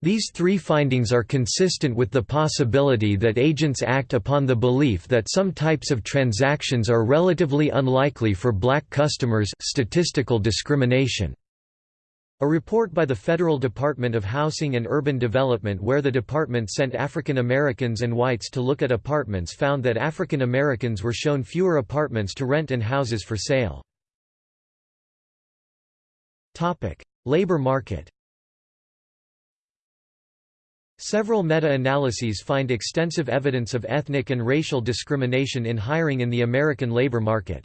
These three findings are consistent with the possibility that agents act upon the belief that some types of transactions are relatively unlikely for black customers statistical discrimination. A report by the Federal Department of Housing and Urban Development where the department sent African Americans and whites to look at apartments found that African Americans were shown fewer apartments to rent and houses for sale. Labor market Several meta-analyses find extensive evidence of ethnic and racial discrimination in hiring in the American labor market.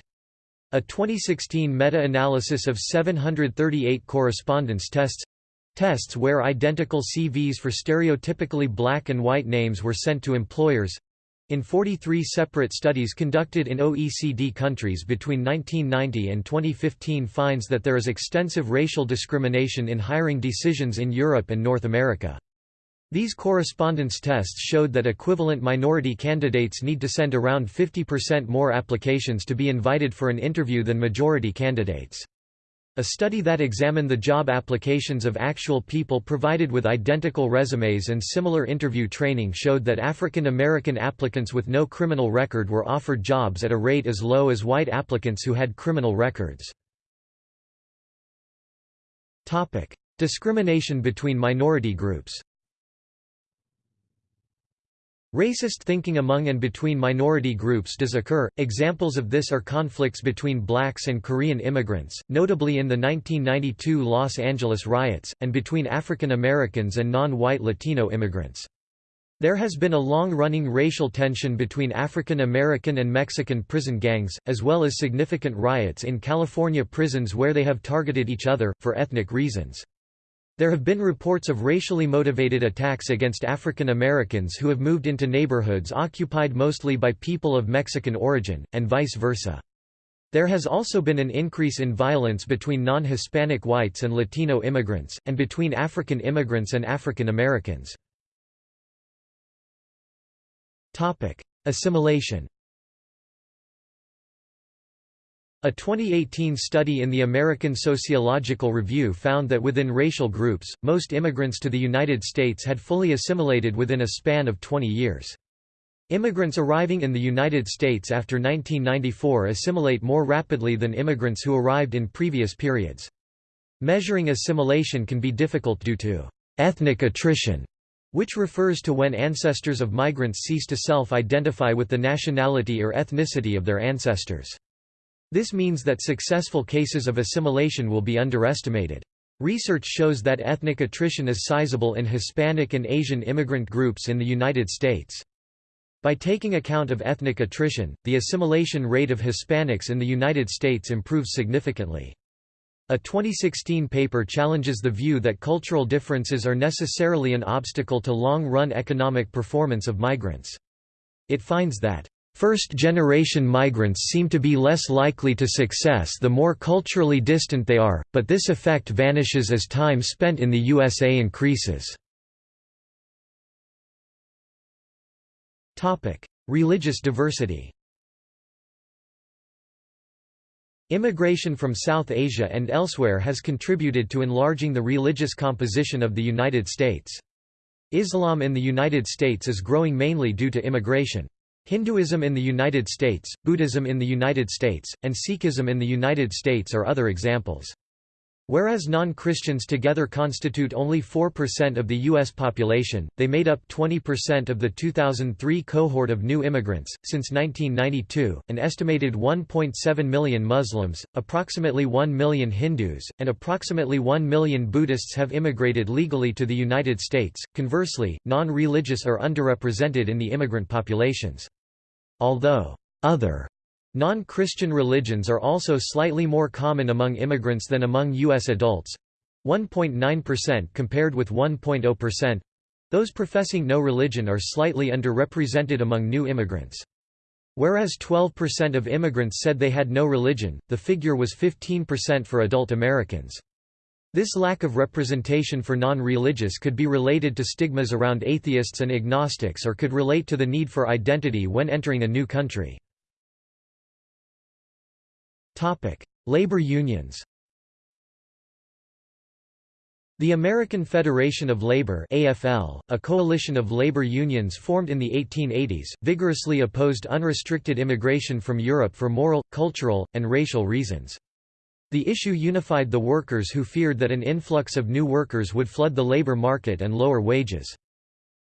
A 2016 meta-analysis of 738 correspondence tests tests where identical CVs for stereotypically black and white names were sent to employers in 43 separate studies conducted in OECD countries between 1990 and 2015 finds that there is extensive racial discrimination in hiring decisions in Europe and North America. These correspondence tests showed that equivalent minority candidates need to send around 50% more applications to be invited for an interview than majority candidates. A study that examined the job applications of actual people provided with identical resumes and similar interview training showed that African American applicants with no criminal record were offered jobs at a rate as low as white applicants who had criminal records. Discrimination between minority groups Racist thinking among and between minority groups does occur, examples of this are conflicts between blacks and Korean immigrants, notably in the 1992 Los Angeles riots, and between African Americans and non-white Latino immigrants. There has been a long-running racial tension between African American and Mexican prison gangs, as well as significant riots in California prisons where they have targeted each other, for ethnic reasons. There have been reports of racially motivated attacks against African Americans who have moved into neighborhoods occupied mostly by people of Mexican origin, and vice versa. There has also been an increase in violence between non-Hispanic whites and Latino immigrants, and between African immigrants and African Americans. Assimilation A 2018 study in the American Sociological Review found that within racial groups, most immigrants to the United States had fully assimilated within a span of 20 years. Immigrants arriving in the United States after 1994 assimilate more rapidly than immigrants who arrived in previous periods. Measuring assimilation can be difficult due to ethnic attrition, which refers to when ancestors of migrants cease to self-identify with the nationality or ethnicity of their ancestors. This means that successful cases of assimilation will be underestimated. Research shows that ethnic attrition is sizable in Hispanic and Asian immigrant groups in the United States. By taking account of ethnic attrition, the assimilation rate of Hispanics in the United States improves significantly. A 2016 paper challenges the view that cultural differences are necessarily an obstacle to long-run economic performance of migrants. It finds that First-generation migrants seem to be less likely to success the more culturally distant they are, but this effect vanishes as time spent in the USA increases. Religious diversity Immigration from South Asia and elsewhere has contributed to enlarging the religious composition of the United States. Islam in the United States is growing mainly due to immigration. Hinduism in the United States, Buddhism in the United States, and Sikhism in the United States are other examples. Whereas non-Christians together constitute only 4% of the U.S. population, they made up 20% of the 2003 cohort of new immigrants. Since 1992, an estimated 1.7 million Muslims, approximately 1 million Hindus, and approximately 1 million Buddhists have immigrated legally to the United States. Conversely, non-religious are underrepresented in the immigrant populations. Although other Non-Christian religions are also slightly more common among immigrants than among U.S. adults 1.9% compared with 1.0%. Those professing no religion are slightly underrepresented among new immigrants. Whereas 12% of immigrants said they had no religion, the figure was 15% for adult Americans. This lack of representation for non-religious could be related to stigmas around atheists and agnostics or could relate to the need for identity when entering a new country. Topic: Labor unions. The American Federation of Labor (AFL), a coalition of labor unions formed in the 1880s, vigorously opposed unrestricted immigration from Europe for moral, cultural, and racial reasons. The issue unified the workers who feared that an influx of new workers would flood the labor market and lower wages.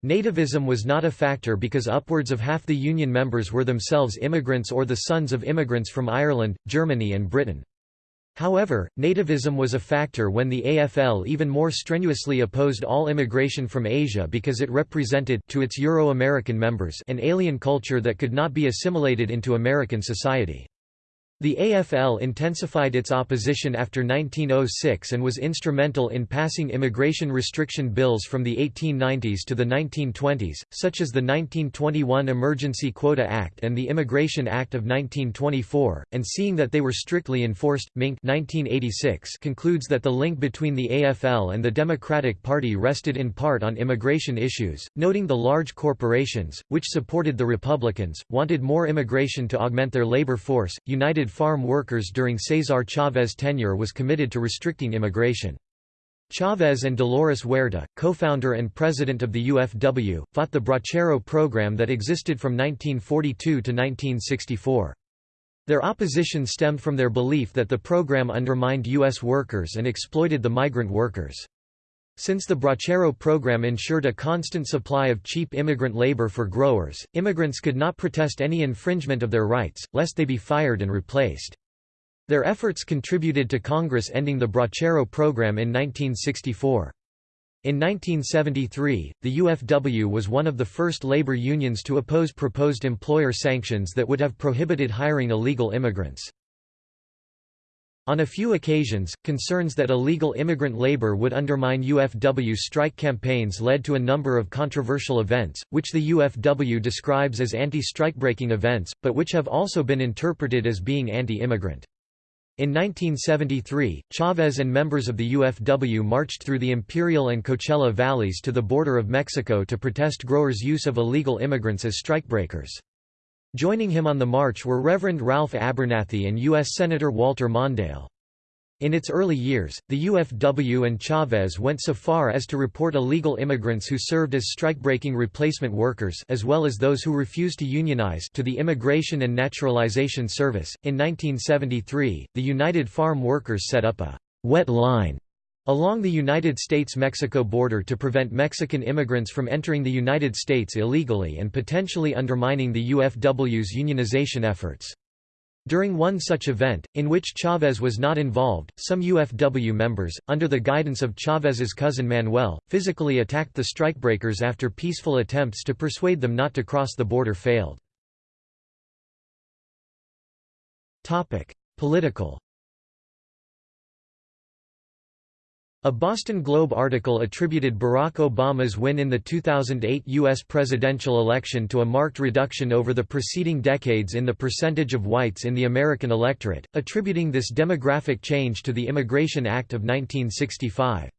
Nativism was not a factor because upwards of half the union members were themselves immigrants or the sons of immigrants from Ireland, Germany and Britain. However, nativism was a factor when the AFL even more strenuously opposed all immigration from Asia because it represented to its Euro-American members an alien culture that could not be assimilated into American society. The AFL intensified its opposition after 1906 and was instrumental in passing immigration restriction bills from the 1890s to the 1920s, such as the 1921 Emergency Quota Act and the Immigration Act of 1924, and seeing that they were strictly enforced, Mink 1986 concludes that the link between the AFL and the Democratic Party rested in part on immigration issues, noting the large corporations, which supported the Republicans, wanted more immigration to augment their labor force. United farm workers during Cesar Chavez tenure was committed to restricting immigration. Chavez and Dolores Huerta, co-founder and president of the UFW, fought the Bracero program that existed from 1942 to 1964. Their opposition stemmed from their belief that the program undermined U.S. workers and exploited the migrant workers. Since the Bracero program ensured a constant supply of cheap immigrant labor for growers, immigrants could not protest any infringement of their rights, lest they be fired and replaced. Their efforts contributed to Congress ending the Bracero program in 1964. In 1973, the UFW was one of the first labor unions to oppose proposed employer sanctions that would have prohibited hiring illegal immigrants. On a few occasions, concerns that illegal immigrant labor would undermine UFW strike campaigns led to a number of controversial events, which the UFW describes as anti-strikebreaking events, but which have also been interpreted as being anti-immigrant. In 1973, Chavez and members of the UFW marched through the Imperial and Coachella valleys to the border of Mexico to protest growers' use of illegal immigrants as strikebreakers. Joining him on the march were Reverend Ralph Abernathy and U.S. Senator Walter Mondale. In its early years, the UFW and Chavez went so far as to report illegal immigrants who served as strikebreaking replacement workers as well as those who refused to unionize to the Immigration and Naturalization Service. In 1973, the United Farm Workers set up a wet line along the United States-Mexico border to prevent Mexican immigrants from entering the United States illegally and potentially undermining the UFW's unionization efforts. During one such event, in which Chavez was not involved, some UFW members, under the guidance of Chavez's cousin Manuel, physically attacked the strikebreakers after peaceful attempts to persuade them not to cross the border failed. Political A Boston Globe article attributed Barack Obama's win in the 2008 U.S. presidential election to a marked reduction over the preceding decades in the percentage of whites in the American electorate, attributing this demographic change to the Immigration Act of 1965.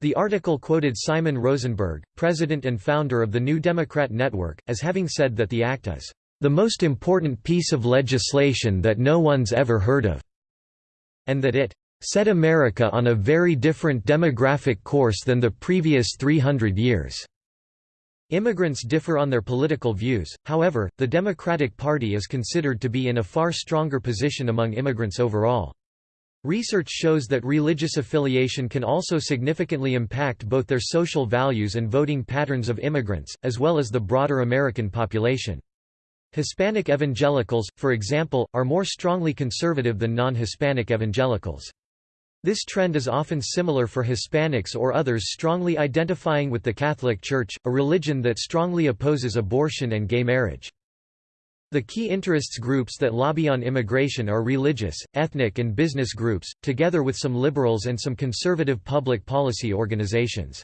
The article quoted Simon Rosenberg, president and founder of the New Democrat Network, as having said that the act is, "...the most important piece of legislation that no one's ever heard of," and that it set America on a very different demographic course than the previous 300 years. Immigrants differ on their political views, however, the Democratic Party is considered to be in a far stronger position among immigrants overall. Research shows that religious affiliation can also significantly impact both their social values and voting patterns of immigrants, as well as the broader American population. Hispanic evangelicals, for example, are more strongly conservative than non-Hispanic evangelicals. This trend is often similar for Hispanics or others strongly identifying with the Catholic Church, a religion that strongly opposes abortion and gay marriage. The key interests groups that lobby on immigration are religious, ethnic and business groups, together with some liberals and some conservative public policy organizations.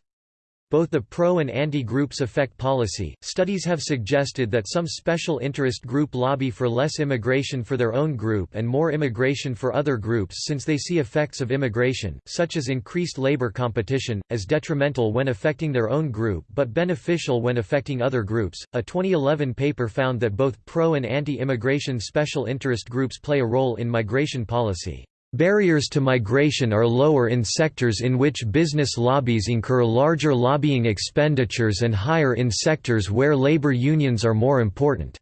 Both the pro and anti groups affect policy. Studies have suggested that some special interest group lobby for less immigration for their own group and more immigration for other groups since they see effects of immigration, such as increased labor competition, as detrimental when affecting their own group but beneficial when affecting other groups. A 2011 paper found that both pro and anti immigration special interest groups play a role in migration policy. Barriers to migration are lower in sectors in which business lobbies incur larger lobbying expenditures and higher in sectors where labor unions are more important.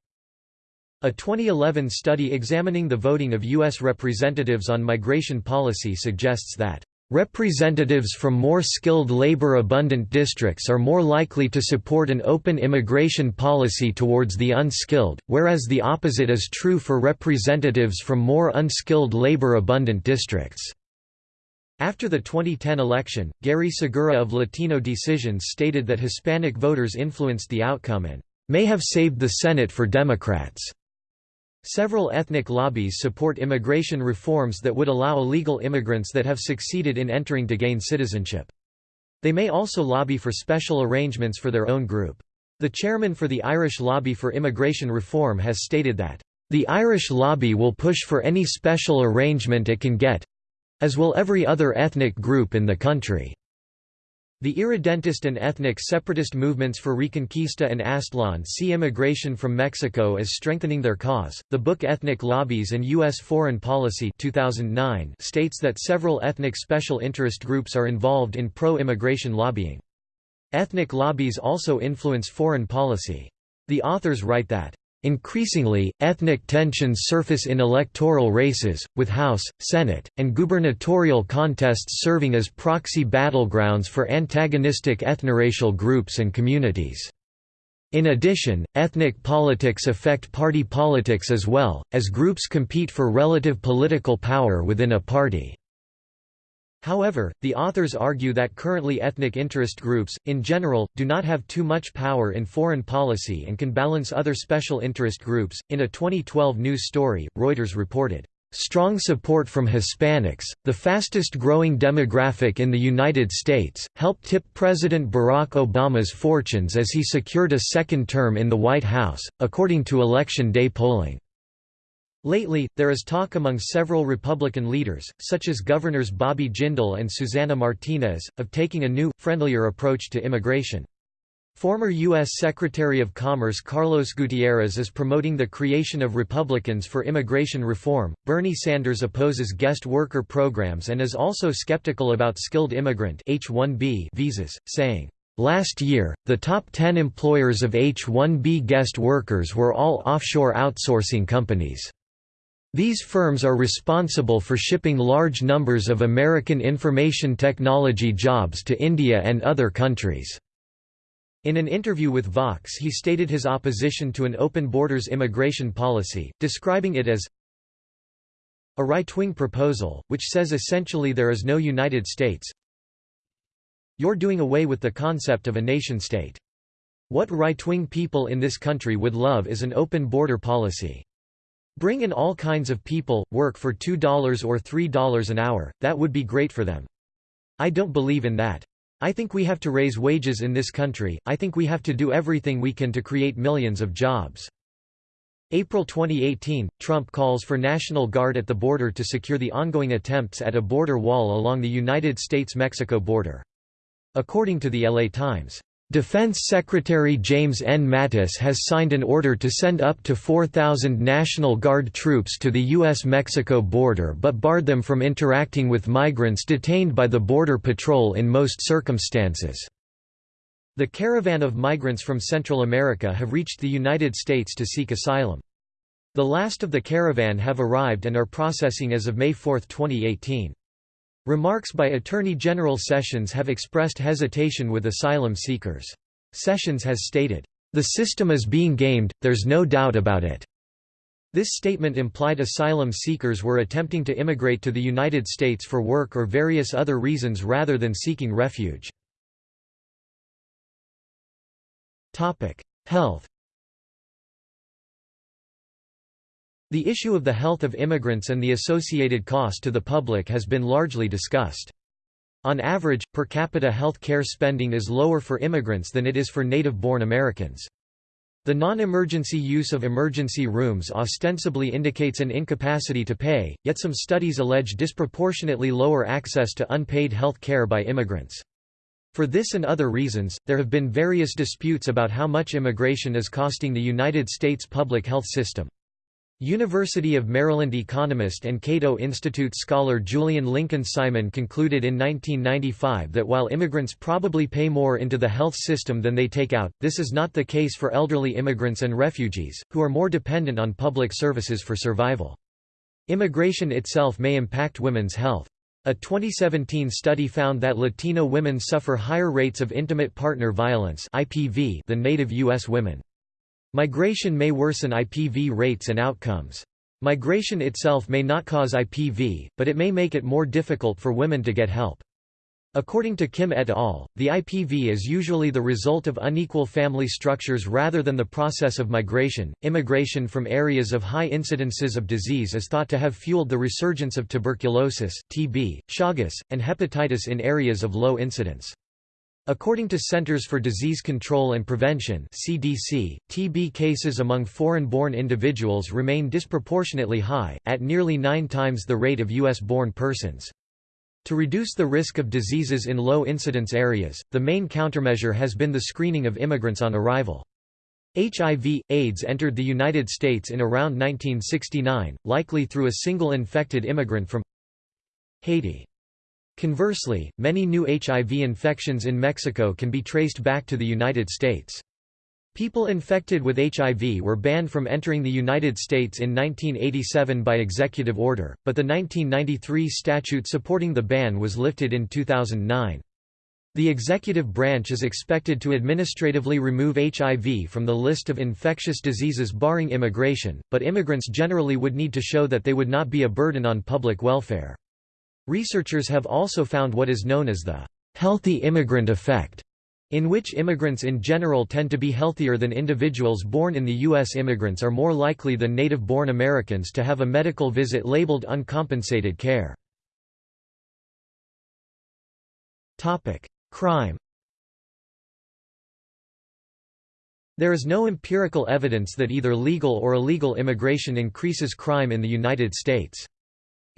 A 2011 study examining the voting of U.S. representatives on migration policy suggests that Representatives from more skilled labor-abundant districts are more likely to support an open immigration policy towards the unskilled, whereas the opposite is true for representatives from more unskilled labor-abundant districts. After the 2010 election, Gary Segura of Latino Decisions stated that Hispanic voters influenced the outcome and may have saved the Senate for Democrats. Several ethnic lobbies support immigration reforms that would allow illegal immigrants that have succeeded in entering to gain citizenship. They may also lobby for special arrangements for their own group. The chairman for the Irish Lobby for Immigration Reform has stated that, "...the Irish lobby will push for any special arrangement it can get—as will every other ethnic group in the country." The irredentist and ethnic separatist movements for Reconquista and Aztlán see immigration from Mexico as strengthening their cause. The book Ethnic Lobbies and U.S. Foreign Policy 2009 states that several ethnic special interest groups are involved in pro immigration lobbying. Ethnic lobbies also influence foreign policy. The authors write that Increasingly, ethnic tensions surface in electoral races, with House, Senate, and gubernatorial contests serving as proxy battlegrounds for antagonistic ethnoracial groups and communities. In addition, ethnic politics affect party politics as well, as groups compete for relative political power within a party. However, the authors argue that currently ethnic interest groups, in general, do not have too much power in foreign policy and can balance other special interest groups. In a 2012 news story, Reuters reported, Strong support from Hispanics, the fastest growing demographic in the United States, helped tip President Barack Obama's fortunes as he secured a second term in the White House, according to election day polling. Lately, there is talk among several Republican leaders, such as Governors Bobby Jindal and Susana Martinez, of taking a new, friendlier approach to immigration. Former U.S. Secretary of Commerce Carlos Gutierrez is promoting the creation of Republicans for Immigration Reform. Bernie Sanders opposes guest worker programs and is also skeptical about skilled immigrant H-1B visas, saying, Last year, the top 10 employers of H-1B guest workers were all offshore outsourcing companies. These firms are responsible for shipping large numbers of American information technology jobs to India and other countries. In an interview with Vox he stated his opposition to an open borders immigration policy, describing it as a right-wing proposal, which says essentially there is no United States. You're doing away with the concept of a nation-state. What right-wing people in this country would love is an open border policy. Bring in all kinds of people, work for $2 or $3 an hour, that would be great for them. I don't believe in that. I think we have to raise wages in this country, I think we have to do everything we can to create millions of jobs. April 2018, Trump calls for National Guard at the border to secure the ongoing attempts at a border wall along the United States-Mexico border. According to the LA Times, Defense Secretary James N. Mattis has signed an order to send up to 4,000 National Guard troops to the U.S.-Mexico border but barred them from interacting with migrants detained by the Border Patrol in most circumstances. The caravan of migrants from Central America have reached the United States to seek asylum. The last of the caravan have arrived and are processing as of May 4, 2018. Remarks by Attorney General Sessions have expressed hesitation with asylum seekers. Sessions has stated, "...the system is being gamed, there's no doubt about it." This statement implied asylum seekers were attempting to immigrate to the United States for work or various other reasons rather than seeking refuge. Health The issue of the health of immigrants and the associated cost to the public has been largely discussed. On average, per capita health care spending is lower for immigrants than it is for native-born Americans. The non-emergency use of emergency rooms ostensibly indicates an incapacity to pay, yet some studies allege disproportionately lower access to unpaid health care by immigrants. For this and other reasons, there have been various disputes about how much immigration is costing the United States public health system. University of Maryland economist and Cato Institute scholar Julian Lincoln Simon concluded in 1995 that while immigrants probably pay more into the health system than they take out, this is not the case for elderly immigrants and refugees, who are more dependent on public services for survival. Immigration itself may impact women's health. A 2017 study found that Latino women suffer higher rates of intimate partner violence than native U.S. women. Migration may worsen IPV rates and outcomes. Migration itself may not cause IPV, but it may make it more difficult for women to get help. According to Kim et al., the IPV is usually the result of unequal family structures rather than the process of migration. Immigration from areas of high incidences of disease is thought to have fueled the resurgence of tuberculosis, TB, Chagas, and hepatitis in areas of low incidence. According to Centers for Disease Control and Prevention (CDC), TB cases among foreign-born individuals remain disproportionately high, at nearly 9 times the rate of US-born persons. To reduce the risk of diseases in low-incidence areas, the main countermeasure has been the screening of immigrants on arrival. HIV, AIDS entered the United States in around 1969, likely through a single infected immigrant from Haiti. Conversely, many new HIV infections in Mexico can be traced back to the United States. People infected with HIV were banned from entering the United States in 1987 by executive order, but the 1993 statute supporting the ban was lifted in 2009. The executive branch is expected to administratively remove HIV from the list of infectious diseases barring immigration, but immigrants generally would need to show that they would not be a burden on public welfare. Researchers have also found what is known as the healthy immigrant effect, in which immigrants in general tend to be healthier than individuals born in the U.S. Immigrants are more likely than native-born Americans to have a medical visit labeled uncompensated care. Crime There is no empirical evidence that either legal or illegal immigration increases crime in the United States.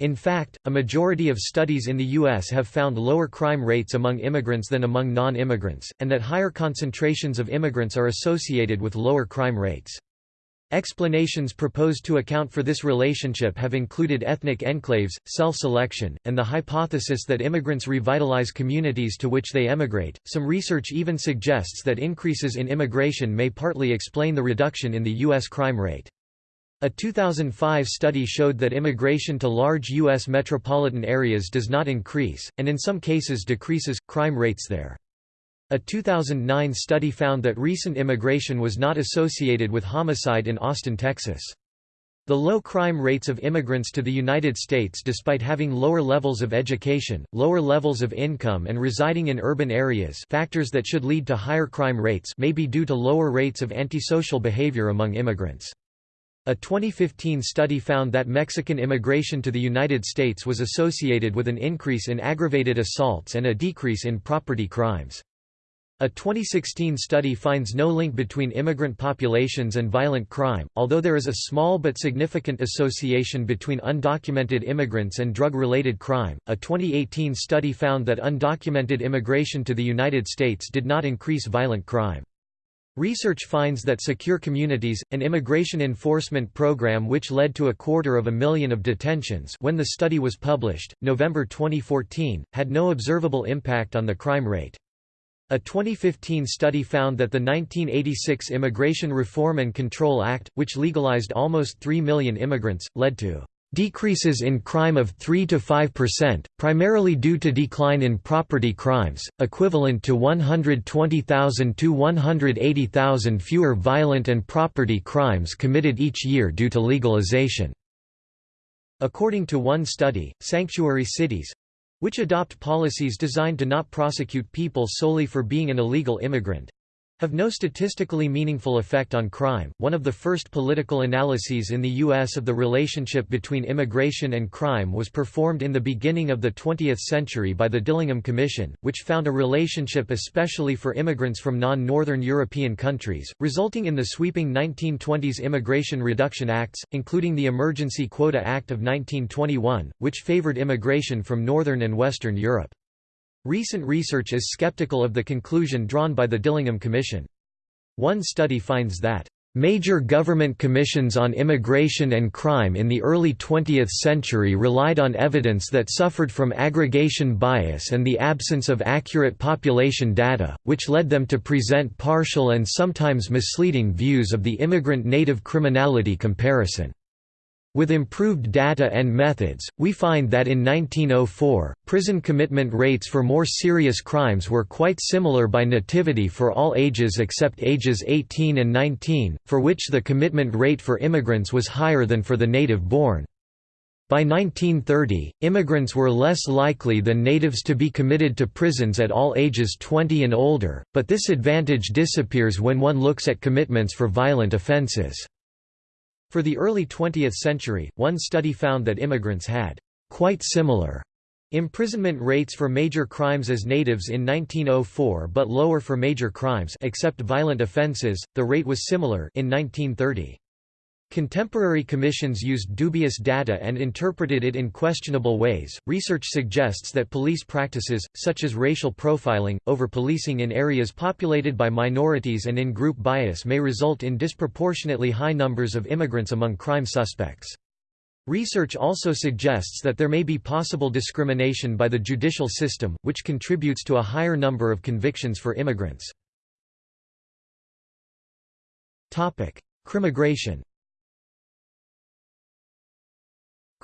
In fact, a majority of studies in the U.S. have found lower crime rates among immigrants than among non-immigrants, and that higher concentrations of immigrants are associated with lower crime rates. Explanations proposed to account for this relationship have included ethnic enclaves, self-selection, and the hypothesis that immigrants revitalize communities to which they emigrate. Some research even suggests that increases in immigration may partly explain the reduction in the U.S. crime rate. A 2005 study showed that immigration to large U.S. metropolitan areas does not increase, and in some cases decreases, crime rates there. A 2009 study found that recent immigration was not associated with homicide in Austin, Texas. The low crime rates of immigrants to the United States despite having lower levels of education, lower levels of income and residing in urban areas factors that should lead to higher crime rates may be due to lower rates of antisocial behavior among immigrants. A 2015 study found that Mexican immigration to the United States was associated with an increase in aggravated assaults and a decrease in property crimes. A 2016 study finds no link between immigrant populations and violent crime, although there is a small but significant association between undocumented immigrants and drug-related crime. A 2018 study found that undocumented immigration to the United States did not increase violent crime. Research finds that Secure Communities, an immigration enforcement program which led to a quarter of a million of detentions when the study was published, November 2014, had no observable impact on the crime rate. A 2015 study found that the 1986 Immigration Reform and Control Act, which legalized almost 3 million immigrants, led to Decreases in crime of 3 to 5%, primarily due to decline in property crimes, equivalent to 120,000 to 180,000 fewer violent and property crimes committed each year due to legalization. According to one study, sanctuary cities which adopt policies designed to not prosecute people solely for being an illegal immigrant have no statistically meaningful effect on crime. One of the first political analyses in the U.S. of the relationship between immigration and crime was performed in the beginning of the 20th century by the Dillingham Commission, which found a relationship especially for immigrants from non-Northern European countries, resulting in the sweeping 1920s Immigration Reduction Acts, including the Emergency Quota Act of 1921, which favored immigration from Northern and Western Europe. Recent research is skeptical of the conclusion drawn by the Dillingham Commission. One study finds that Major government commissions on immigration and crime in the early 20th century relied on evidence that suffered from aggregation bias and the absence of accurate population data, which led them to present partial and sometimes misleading views of the immigrant-native criminality comparison. With improved data and methods, we find that in 1904, prison commitment rates for more serious crimes were quite similar by nativity for all ages except ages 18 and 19, for which the commitment rate for immigrants was higher than for the native-born. By 1930, immigrants were less likely than natives to be committed to prisons at all ages 20 and older, but this advantage disappears when one looks at commitments for violent offenses. For the early 20th century, one study found that immigrants had quite similar imprisonment rates for major crimes as natives in 1904 but lower for major crimes except violent offenses. The rate was similar in 1930. Contemporary commissions used dubious data and interpreted it in questionable ways. Research suggests that police practices, such as racial profiling, over-policing in areas populated by minorities and in-group bias may result in disproportionately high numbers of immigrants among crime suspects. Research also suggests that there may be possible discrimination by the judicial system, which contributes to a higher number of convictions for immigrants. Crimmigration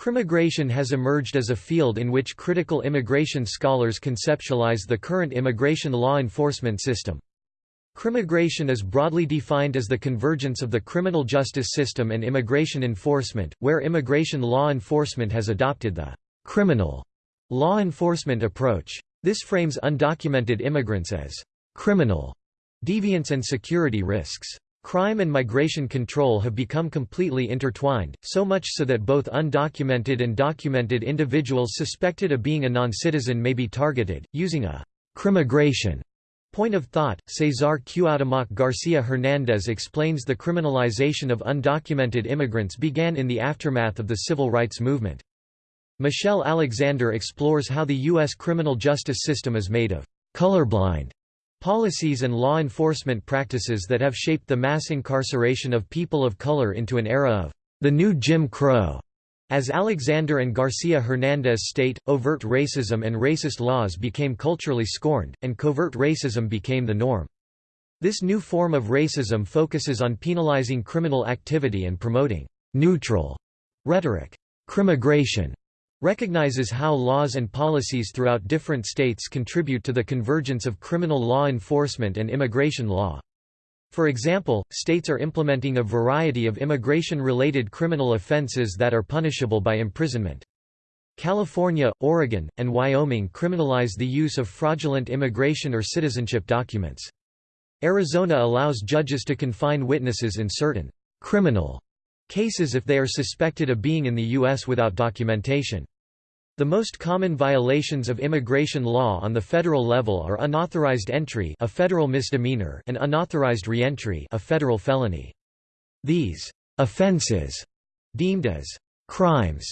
Crimmigration has emerged as a field in which critical immigration scholars conceptualize the current immigration law enforcement system. Crimmigration is broadly defined as the convergence of the criminal justice system and immigration enforcement, where immigration law enforcement has adopted the criminal law enforcement approach. This frames undocumented immigrants as criminal deviants and security risks. Crime and migration control have become completely intertwined, so much so that both undocumented and documented individuals suspected of being a non-citizen may be targeted, using a crimmigration point of thought. Cesar Cuauhtémoc Garcia Hernandez explains the criminalization of undocumented immigrants began in the aftermath of the civil rights movement. Michelle Alexander explores how the U.S. criminal justice system is made of colorblind policies and law enforcement practices that have shaped the mass incarceration of people of color into an era of the new Jim Crow. As Alexander and Garcia Hernandez state, overt racism and racist laws became culturally scorned, and covert racism became the norm. This new form of racism focuses on penalizing criminal activity and promoting neutral rhetoric. Crimmigration recognizes how laws and policies throughout different states contribute to the convergence of criminal law enforcement and immigration law. For example, states are implementing a variety of immigration-related criminal offenses that are punishable by imprisonment. California, Oregon, and Wyoming criminalize the use of fraudulent immigration or citizenship documents. Arizona allows judges to confine witnesses in certain criminal cases if they are suspected of being in the U.S. without documentation. The most common violations of immigration law on the federal level are unauthorized entry a federal misdemeanor and unauthorized reentry a federal felony. These offenses, deemed as crimes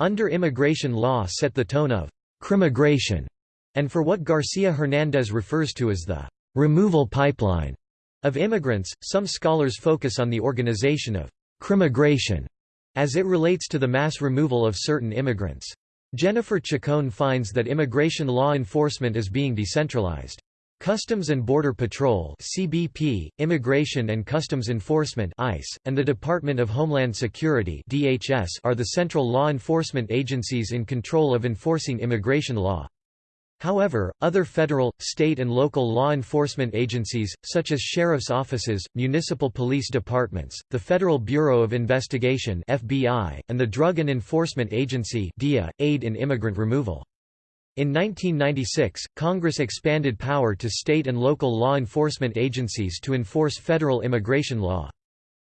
under immigration law set the tone of crimmigration, and for what Garcia Hernandez refers to as the removal pipeline of immigrants, some scholars focus on the organization of crimmigration as it relates to the mass removal of certain immigrants. Jennifer Chacon finds that immigration law enforcement is being decentralized. Customs and Border Patrol (CBP), Immigration and Customs Enforcement (ICE), and the Department of Homeland Security (DHS) are the central law enforcement agencies in control of enforcing immigration law. However, other federal, state and local law enforcement agencies, such as sheriff's offices, municipal police departments, the Federal Bureau of Investigation FBI, and the Drug and Enforcement Agency DEA, aid in immigrant removal. In 1996, Congress expanded power to state and local law enforcement agencies to enforce federal immigration law.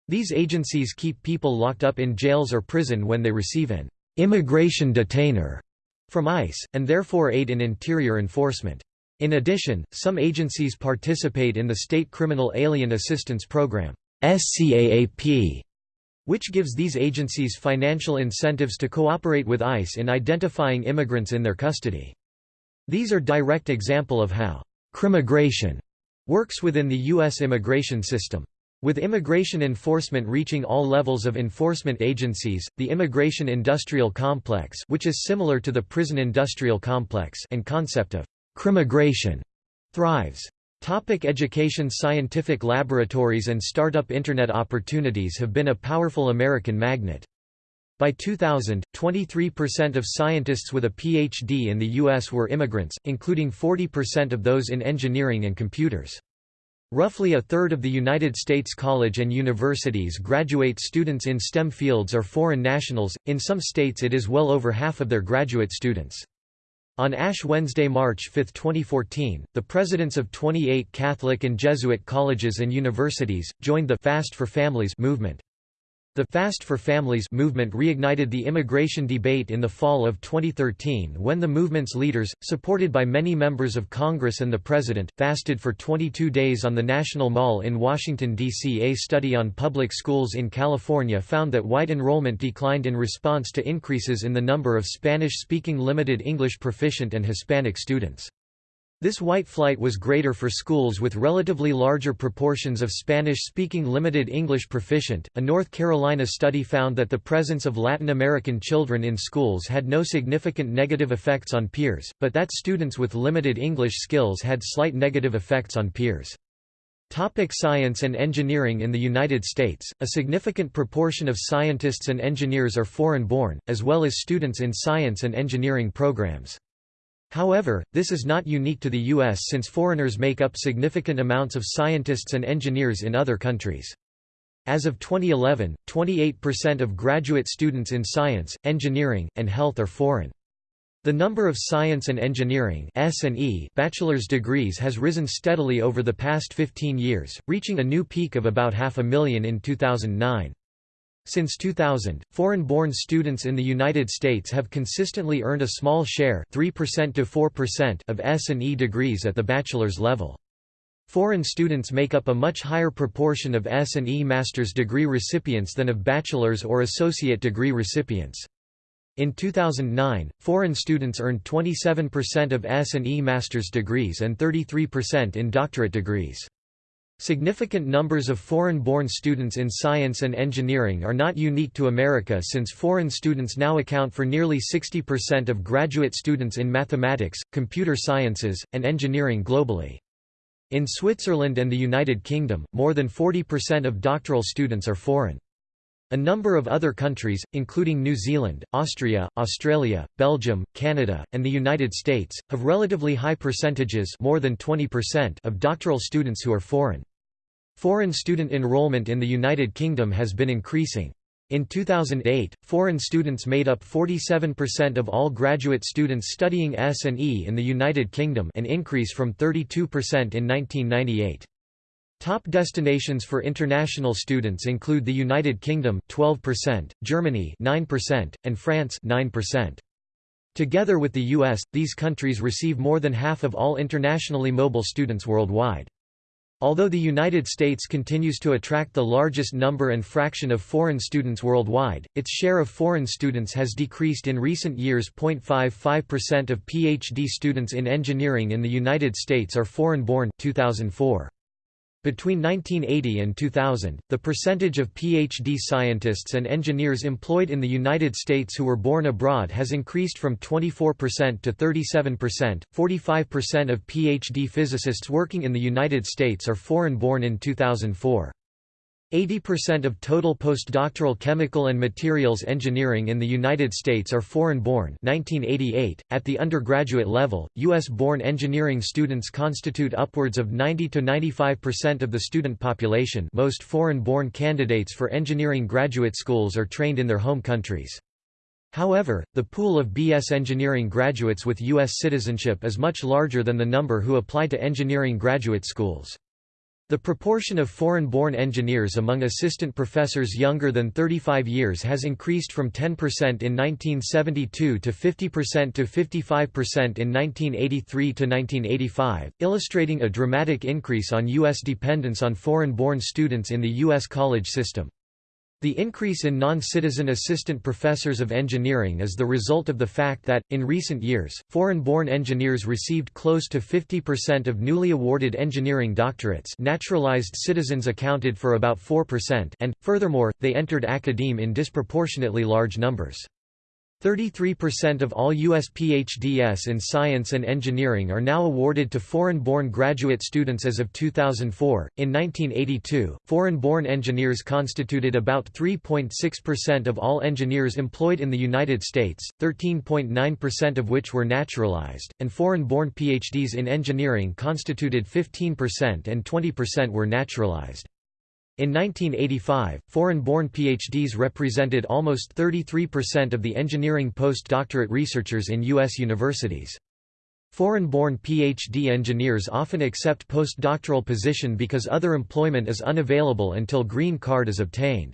These agencies keep people locked up in jails or prison when they receive an immigration detainer from ICE, and therefore aid in interior enforcement. In addition, some agencies participate in the State Criminal Alien Assistance Program SCAAP, which gives these agencies financial incentives to cooperate with ICE in identifying immigrants in their custody. These are direct example of how crimmigration works within the U.S. immigration system. With immigration enforcement reaching all levels of enforcement agencies, the immigration industrial complex which is similar to the prison industrial complex and concept of crimmigration thrives. Topic education Scientific laboratories and startup Internet opportunities have been a powerful American magnet. By 2000, 23% of scientists with a PhD in the U.S. were immigrants, including 40% of those in engineering and computers. Roughly a third of the United States college and universities graduate students in STEM fields are foreign nationals, in some states it is well over half of their graduate students. On Ash Wednesday, March 5, 2014, the presidents of 28 Catholic and Jesuit colleges and universities, joined the Fast for Families movement. The Fast for Families movement reignited the immigration debate in the fall of 2013 when the movement's leaders, supported by many members of Congress and the President, fasted for 22 days on the National Mall in Washington, D.C. A study on public schools in California found that white enrollment declined in response to increases in the number of Spanish-speaking limited English proficient and Hispanic students. This white flight was greater for schools with relatively larger proportions of Spanish-speaking limited English proficient. A North Carolina study found that the presence of Latin American children in schools had no significant negative effects on peers, but that students with limited English skills had slight negative effects on peers. Topic science and engineering In the United States, a significant proportion of scientists and engineers are foreign-born, as well as students in science and engineering programs. However, this is not unique to the U.S. since foreigners make up significant amounts of scientists and engineers in other countries. As of 2011, 28% of graduate students in science, engineering, and health are foreign. The number of science and engineering bachelor's degrees has risen steadily over the past 15 years, reaching a new peak of about half a million in 2009. Since 2000, foreign-born students in the United States have consistently earned a small share 3% to 4% of S&E degrees at the bachelor's level. Foreign students make up a much higher proportion of S&E master's degree recipients than of bachelor's or associate degree recipients. In 2009, foreign students earned 27% of S&E master's degrees and 33% in doctorate degrees. Significant numbers of foreign-born students in science and engineering are not unique to America since foreign students now account for nearly 60% of graduate students in mathematics, computer sciences, and engineering globally. In Switzerland and the United Kingdom, more than 40% of doctoral students are foreign. A number of other countries, including New Zealand, Austria, Australia, Belgium, Canada, and the United States, have relatively high percentages more than 20% of doctoral students who are foreign. Foreign student enrollment in the United Kingdom has been increasing. In 2008, foreign students made up 47% of all graduate students studying S&E in the United Kingdom an increase from 32% in 1998. Top destinations for international students include the United Kingdom 12%, Germany 9%, and France 9%. Together with the US, these countries receive more than half of all internationally mobile students worldwide. Although the United States continues to attract the largest number and fraction of foreign students worldwide, its share of foreign students has decreased in recent years. 0.55% of PhD students in engineering in the United States are foreign born 2004. Between 1980 and 2000, the percentage of PhD scientists and engineers employed in the United States who were born abroad has increased from 24% to 37%. 45% of PhD physicists working in the United States are foreign born in 2004. 80% of total postdoctoral chemical and materials engineering in the United States are foreign-born 1988. .At the undergraduate level, U.S.-born engineering students constitute upwards of 90–95% of the student population most foreign-born candidates for engineering graduate schools are trained in their home countries. However, the pool of BS engineering graduates with U.S. citizenship is much larger than the number who apply to engineering graduate schools. The proportion of foreign-born engineers among assistant professors younger than 35 years has increased from 10% in 1972 to 50% to 55% in 1983 to 1985, illustrating a dramatic increase on U.S. dependence on foreign-born students in the U.S. college system. The increase in non-citizen assistant professors of engineering is the result of the fact that, in recent years, foreign-born engineers received close to 50% of newly awarded engineering doctorates naturalized citizens accounted for about 4% and, furthermore, they entered academe in disproportionately large numbers. 33% of all U.S. PhDs in science and engineering are now awarded to foreign-born graduate students as of 2004. In 1982, foreign-born engineers constituted about 3.6% of all engineers employed in the United States, 13.9% of which were naturalized, and foreign-born PhDs in engineering constituted 15% and 20% were naturalized. In 1985, foreign-born PhDs represented almost 33% of the engineering postdoctorate researchers in U.S. universities. Foreign-born PhD engineers often accept postdoctoral position because other employment is unavailable until green card is obtained.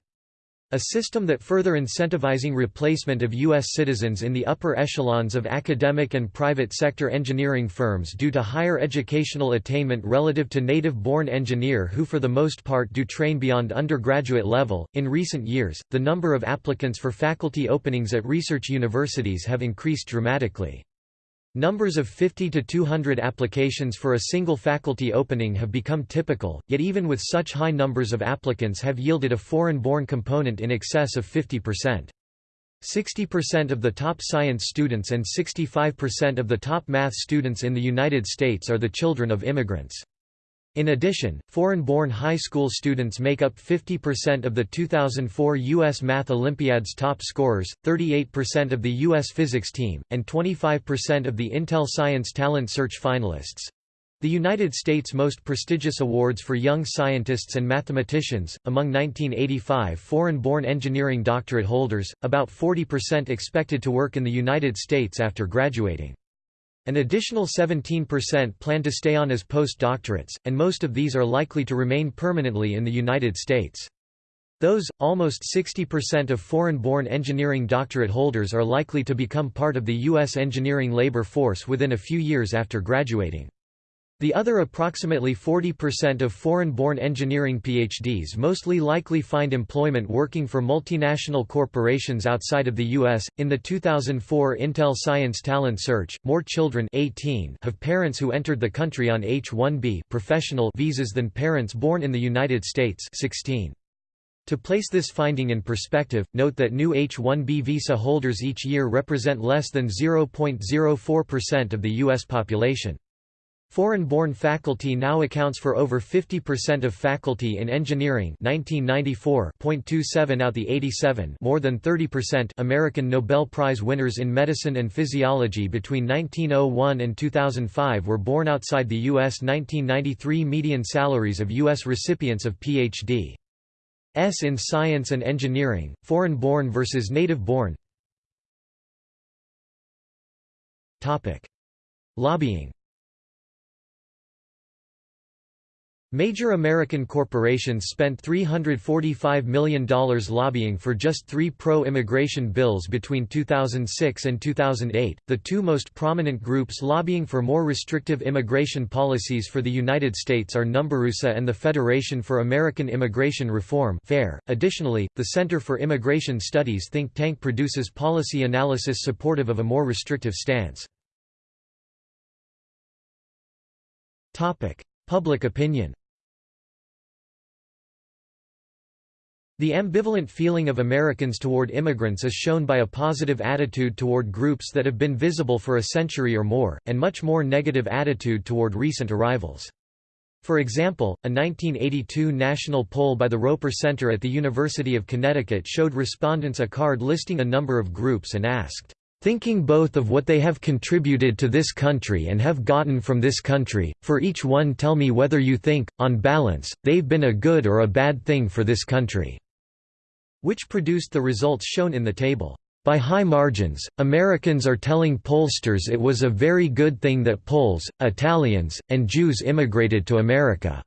A system that further incentivizing replacement of U.S. citizens in the upper echelons of academic and private sector engineering firms due to higher educational attainment relative to native-born engineer who for the most part do train beyond undergraduate level. In recent years, the number of applicants for faculty openings at research universities have increased dramatically. Numbers of 50 to 200 applications for a single faculty opening have become typical, yet even with such high numbers of applicants have yielded a foreign-born component in excess of 50%. 60% of the top science students and 65% of the top math students in the United States are the children of immigrants. In addition, foreign-born high school students make up 50% of the 2004 U.S. Math Olympiad's top scorers, 38% of the U.S. physics team, and 25% of the Intel Science Talent Search finalists. The United States' most prestigious awards for young scientists and mathematicians, among 1985 foreign-born engineering doctorate holders, about 40% expected to work in the United States after graduating. An additional 17% plan to stay on as postdoctorates, and most of these are likely to remain permanently in the United States. Those, almost 60% of foreign-born engineering doctorate holders are likely to become part of the U.S. engineering labor force within a few years after graduating. The other approximately 40% of foreign-born engineering PhDs mostly likely find employment working for multinational corporations outside of the U.S. In the 2004 Intel Science Talent Search, more children 18 have parents who entered the country on H-1B professional visas than parents born in the United States 16. To place this finding in perspective, note that new H-1B visa holders each year represent less than 0.04% of the U.S. population. Foreign-born faculty now accounts for over 50% of faculty in engineering 1994.27 out the 87 more than 30% American Nobel Prize winners in medicine and physiology between 1901 and 2005 were born outside the U.S. 1993 median salaries of U.S. recipients of Ph.D. S in science and engineering, foreign-born versus native-born Lobbying Major American corporations spent $345 million lobbying for just three pro-immigration bills between 2006 and 2008. The two most prominent groups lobbying for more restrictive immigration policies for the United States are NumbersUSA and the Federation for American Immigration Reform (FAIR). Additionally, the Center for Immigration Studies think tank produces policy analysis supportive of a more restrictive stance. Public opinion. The ambivalent feeling of Americans toward immigrants is shown by a positive attitude toward groups that have been visible for a century or more, and much more negative attitude toward recent arrivals. For example, a 1982 national poll by the Roper Center at the University of Connecticut showed respondents a card listing a number of groups and asked, thinking both of what they have contributed to this country and have gotten from this country, for each one tell me whether you think, on balance, they've been a good or a bad thing for this country." which produced the results shown in the table. By high margins, Americans are telling pollsters it was a very good thing that Poles, Italians, and Jews immigrated to America.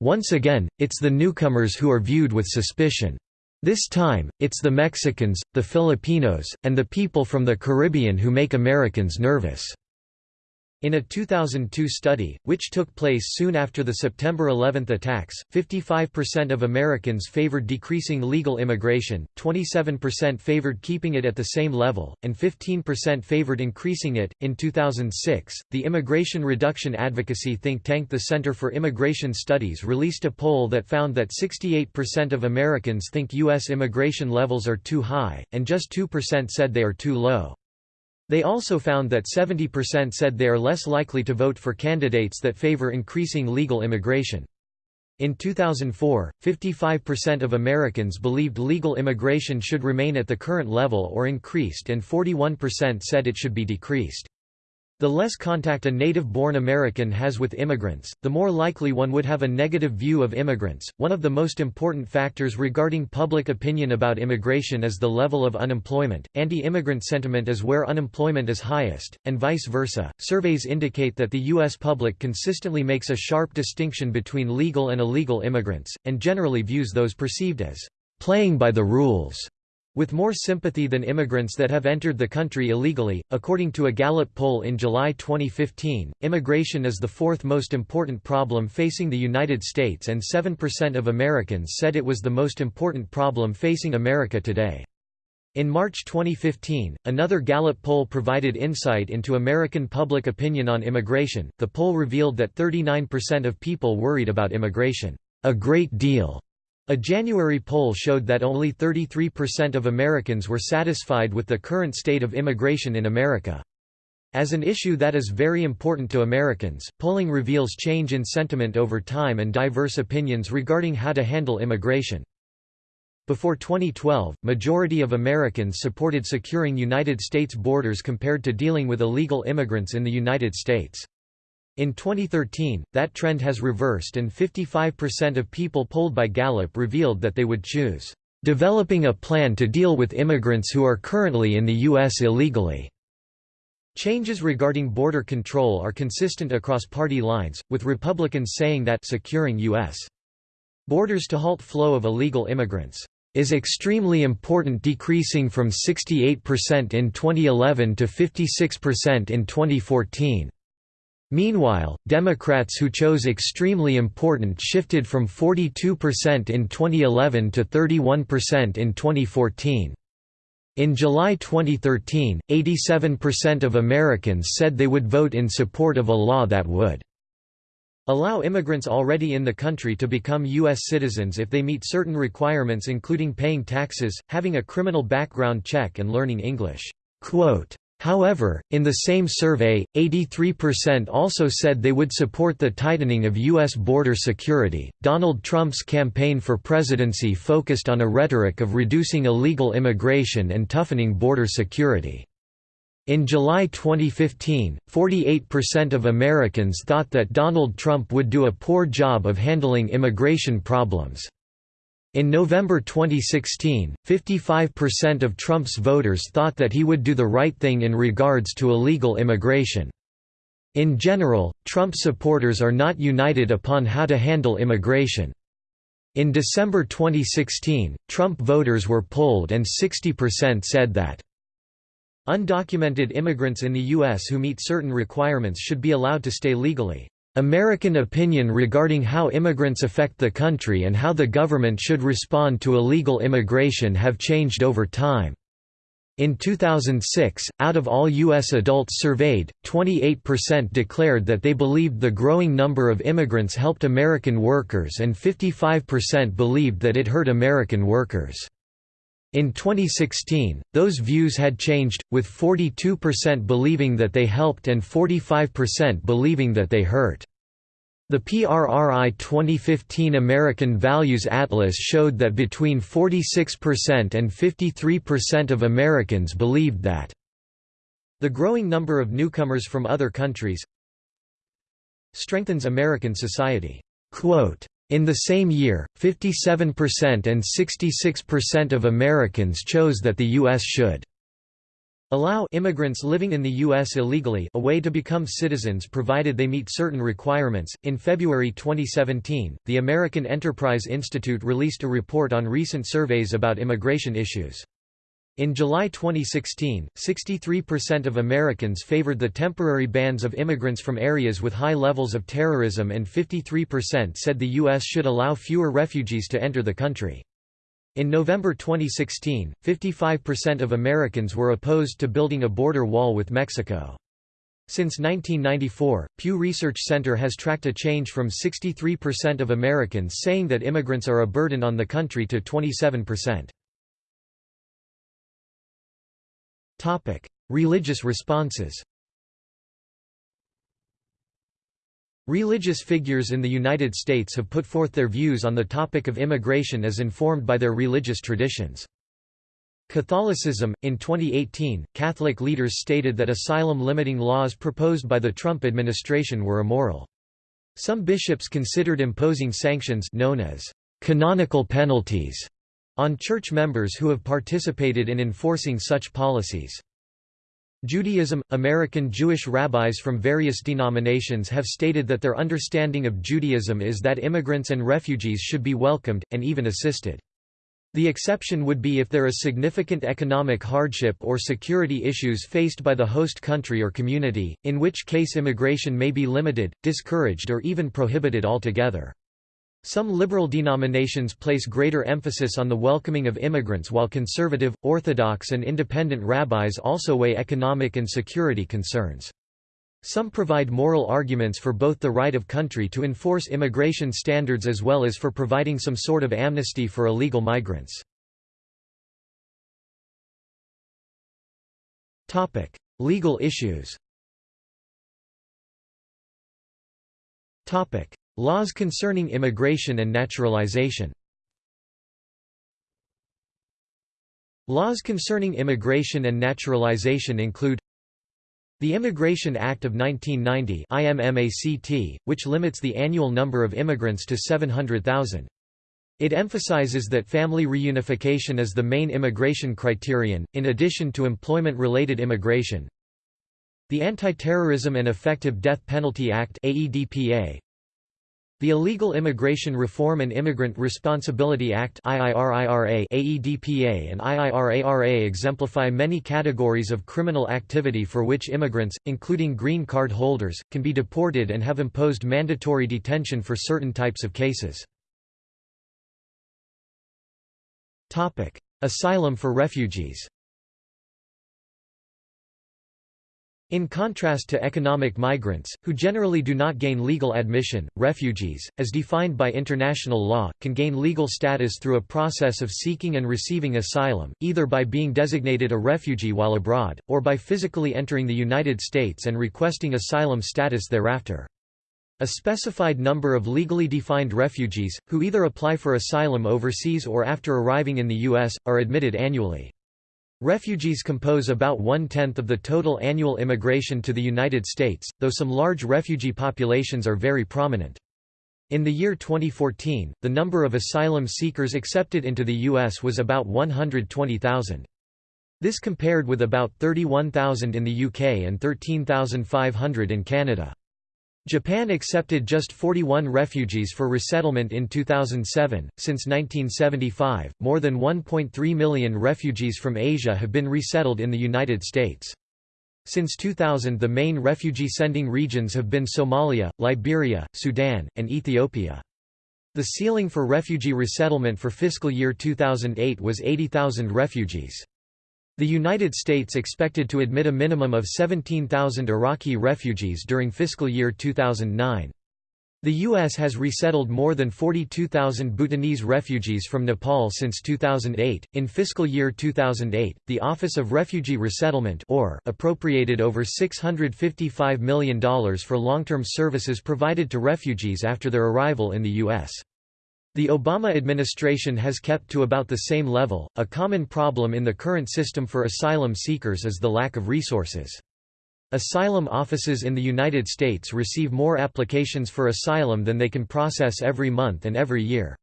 Once again, it's the newcomers who are viewed with suspicion. This time, it's the Mexicans, the Filipinos, and the people from the Caribbean who make Americans nervous. In a 2002 study, which took place soon after the September 11 attacks, 55% of Americans favored decreasing legal immigration, 27% favored keeping it at the same level, and 15% favored increasing it. In 2006, the immigration reduction advocacy think tank the Center for Immigration Studies released a poll that found that 68% of Americans think U.S. immigration levels are too high, and just 2% said they are too low. They also found that 70% said they are less likely to vote for candidates that favor increasing legal immigration. In 2004, 55% of Americans believed legal immigration should remain at the current level or increased and 41% said it should be decreased. The less contact a native-born American has with immigrants, the more likely one would have a negative view of immigrants. One of the most important factors regarding public opinion about immigration is the level of unemployment. Anti-immigrant sentiment is where unemployment is highest, and vice versa. Surveys indicate that the US public consistently makes a sharp distinction between legal and illegal immigrants and generally views those perceived as playing by the rules with more sympathy than immigrants that have entered the country illegally. According to a Gallup poll in July 2015, immigration is the fourth most important problem facing the United States, and 7% of Americans said it was the most important problem facing America today. In March 2015, another Gallup poll provided insight into American public opinion on immigration. The poll revealed that 39% of people worried about immigration, a great deal, a January poll showed that only 33% of Americans were satisfied with the current state of immigration in America. As an issue that is very important to Americans, polling reveals change in sentiment over time and diverse opinions regarding how to handle immigration. Before 2012, majority of Americans supported securing United States borders compared to dealing with illegal immigrants in the United States. In 2013, that trend has reversed and 55% of people polled by Gallup revealed that they would choose, "...developing a plan to deal with immigrants who are currently in the U.S. illegally." Changes regarding border control are consistent across party lines, with Republicans saying that securing U.S. borders to halt flow of illegal immigrants is extremely important decreasing from 68% in 2011 to 56% in 2014. Meanwhile, Democrats who chose extremely important shifted from 42% in 2011 to 31% in 2014. In July 2013, 87% of Americans said they would vote in support of a law that would allow immigrants already in the country to become U.S. citizens if they meet certain requirements including paying taxes, having a criminal background check and learning English. Quote, However, in the same survey, 83% also said they would support the tightening of U.S. border security. Donald Trump's campaign for presidency focused on a rhetoric of reducing illegal immigration and toughening border security. In July 2015, 48% of Americans thought that Donald Trump would do a poor job of handling immigration problems. In November 2016, 55% of Trump's voters thought that he would do the right thing in regards to illegal immigration. In general, Trump supporters are not united upon how to handle immigration. In December 2016, Trump voters were polled and 60% said that undocumented immigrants in the U.S. who meet certain requirements should be allowed to stay legally. American opinion regarding how immigrants affect the country and how the government should respond to illegal immigration have changed over time. In 2006, out of all U.S. adults surveyed, 28% declared that they believed the growing number of immigrants helped American workers and 55% believed that it hurt American workers. In 2016, those views had changed, with 42% believing that they helped and 45% believing that they hurt. The PRRI 2015 American Values Atlas showed that between 46% and 53% of Americans believed that the growing number of newcomers from other countries strengthens American society. Quote, in the same year, 57% and 66% of Americans chose that the U.S. should allow immigrants living in the U.S. illegally a way to become citizens provided they meet certain requirements. In February 2017, the American Enterprise Institute released a report on recent surveys about immigration issues. In July 2016, 63% of Americans favored the temporary bans of immigrants from areas with high levels of terrorism and 53% said the U.S. should allow fewer refugees to enter the country. In November 2016, 55% of Americans were opposed to building a border wall with Mexico. Since 1994, Pew Research Center has tracked a change from 63% of Americans saying that immigrants are a burden on the country to 27%. Religious responses Religious figures in the United States have put forth their views on the topic of immigration as informed by their religious traditions. Catholicism In 2018, Catholic leaders stated that asylum limiting laws proposed by the Trump administration were immoral. Some bishops considered imposing sanctions known as canonical penalties on church members who have participated in enforcing such policies. Judaism – American Jewish rabbis from various denominations have stated that their understanding of Judaism is that immigrants and refugees should be welcomed, and even assisted. The exception would be if there is significant economic hardship or security issues faced by the host country or community, in which case immigration may be limited, discouraged or even prohibited altogether. Some liberal denominations place greater emphasis on the welcoming of immigrants while conservative, orthodox and independent rabbis also weigh economic and security concerns. Some provide moral arguments for both the right of country to enforce immigration standards as well as for providing some sort of amnesty for illegal migrants. Legal issues Laws concerning immigration and naturalization Laws concerning immigration and naturalization include the Immigration Act of 1990 IMMACT, which limits the annual number of immigrants to 700,000. It emphasizes that family reunification is the main immigration criterion, in addition to employment-related immigration. The Anti-Terrorism and Effective Death Penalty Act The Illegal Immigration Reform and Immigrant Responsibility Act AEDPA and IIRARA exemplify many categories of criminal activity for which immigrants, including green card holders, can be deported and have imposed mandatory detention for certain types of cases. Asylum for refugees In contrast to economic migrants, who generally do not gain legal admission, refugees, as defined by international law, can gain legal status through a process of seeking and receiving asylum, either by being designated a refugee while abroad, or by physically entering the United States and requesting asylum status thereafter. A specified number of legally defined refugees, who either apply for asylum overseas or after arriving in the U.S., are admitted annually. Refugees compose about one-tenth of the total annual immigration to the United States, though some large refugee populations are very prominent. In the year 2014, the number of asylum seekers accepted into the U.S. was about 120,000. This compared with about 31,000 in the UK and 13,500 in Canada. Japan accepted just 41 refugees for resettlement in 2007. Since 1975, more than 1.3 million refugees from Asia have been resettled in the United States. Since 2000, the main refugee sending regions have been Somalia, Liberia, Sudan, and Ethiopia. The ceiling for refugee resettlement for fiscal year 2008 was 80,000 refugees. The United States expected to admit a minimum of 17,000 Iraqi refugees during fiscal year 2009. The U.S. has resettled more than 42,000 Bhutanese refugees from Nepal since 2008. In fiscal year 2008, the Office of Refugee Resettlement or appropriated over $655 million for long-term services provided to refugees after their arrival in the U.S. The Obama administration has kept to about the same level. A common problem in the current system for asylum seekers is the lack of resources. Asylum offices in the United States receive more applications for asylum than they can process every month and every year.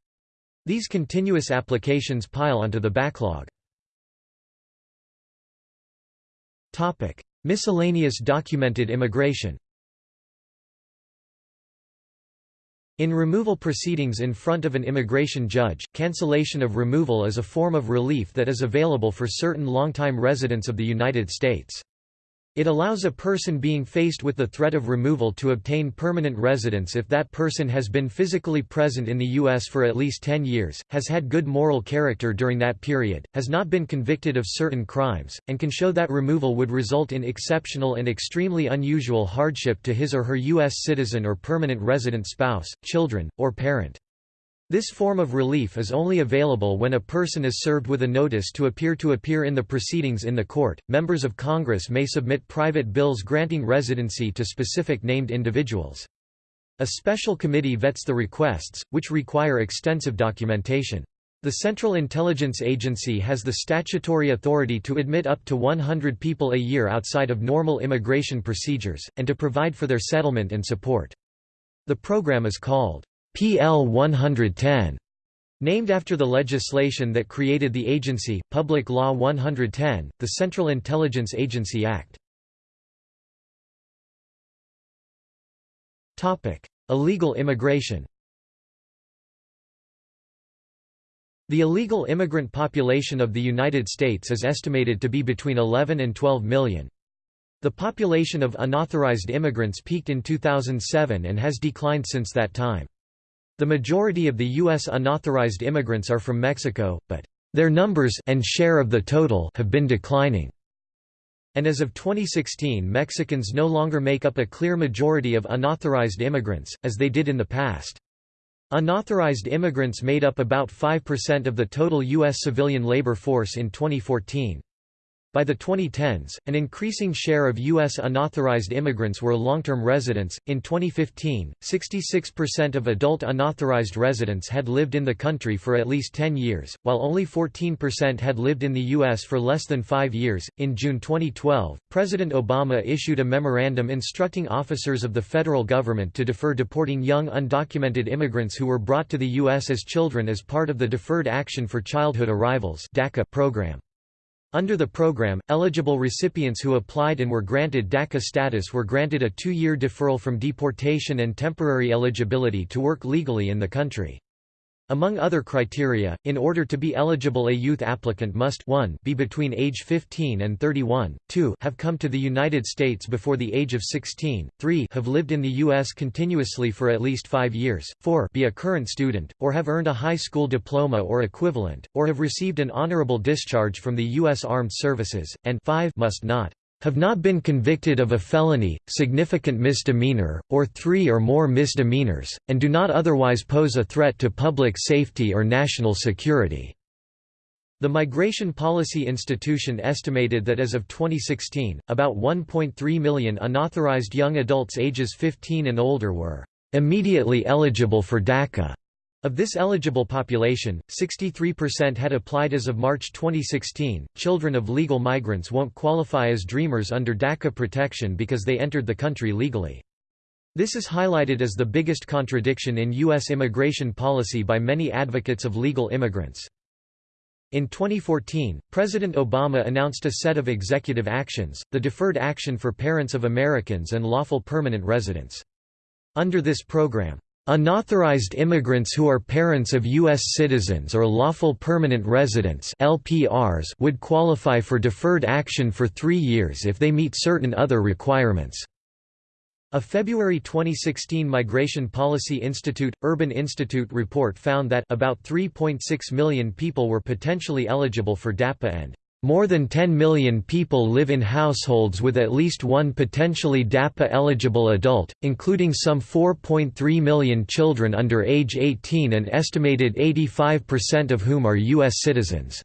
These continuous applications pile onto the backlog. Topic: Miscellaneous documented immigration. In removal proceedings in front of an immigration judge, cancellation of removal is a form of relief that is available for certain longtime residents of the United States. It allows a person being faced with the threat of removal to obtain permanent residence if that person has been physically present in the U.S. for at least 10 years, has had good moral character during that period, has not been convicted of certain crimes, and can show that removal would result in exceptional and extremely unusual hardship to his or her U.S. citizen or permanent resident spouse, children, or parent. This form of relief is only available when a person is served with a notice to appear to appear in the proceedings in the court. Members of Congress may submit private bills granting residency to specific named individuals. A special committee vets the requests, which require extensive documentation. The Central Intelligence Agency has the statutory authority to admit up to 100 people a year outside of normal immigration procedures, and to provide for their settlement and support. The program is called PL 110, named after the legislation that created the agency, Public Law 110, the Central Intelligence Agency Act. Topic: Illegal immigration The illegal immigrant population of the United States is estimated to be between 11 and 12 million. The population of unauthorized immigrants peaked in 2007 and has declined since that time. The majority of the U.S. unauthorized immigrants are from Mexico, but their numbers and share of the total have been declining. And as of 2016 Mexicans no longer make up a clear majority of unauthorized immigrants, as they did in the past. Unauthorized immigrants made up about 5% of the total U.S. civilian labor force in 2014. By the 2010s, an increasing share of U.S. unauthorized immigrants were long-term residents. In 2015, 66% of adult unauthorized residents had lived in the country for at least 10 years, while only 14% had lived in the U.S. for less than five years. In June 2012, President Obama issued a memorandum instructing officers of the federal government to defer deporting young undocumented immigrants who were brought to the U.S. as children as part of the Deferred Action for Childhood Arrivals program. Under the program, eligible recipients who applied and were granted DACA status were granted a two-year deferral from deportation and temporary eligibility to work legally in the country. Among other criteria, in order to be eligible a youth applicant must 1 be between age 15 and 31, 2 have come to the United States before the age of 16, 3 have lived in the U.S. continuously for at least five years, 4 be a current student, or have earned a high school diploma or equivalent, or have received an honorable discharge from the U.S. Armed Services, and 5 must not have not been convicted of a felony, significant misdemeanor, or three or more misdemeanors, and do not otherwise pose a threat to public safety or national security." The Migration Policy Institution estimated that as of 2016, about 1.3 million unauthorized young adults ages 15 and older were "...immediately eligible for DACA." Of this eligible population, 63% had applied as of March 2016. Children of legal migrants won't qualify as dreamers under DACA protection because they entered the country legally. This is highlighted as the biggest contradiction in U.S. immigration policy by many advocates of legal immigrants. In 2014, President Obama announced a set of executive actions, the Deferred Action for Parents of Americans and Lawful Permanent Residents. Under this program, Unauthorized immigrants who are parents of U.S. citizens or lawful permanent residents LPRs would qualify for deferred action for three years if they meet certain other requirements. A February 2016 Migration Policy Institute – Urban Institute report found that about 3.6 million people were potentially eligible for DAPA and more than 10 million people live in households with at least one potentially DAPA-eligible adult, including some 4.3 million children under age 18 and estimated 85% of whom are U.S. citizens.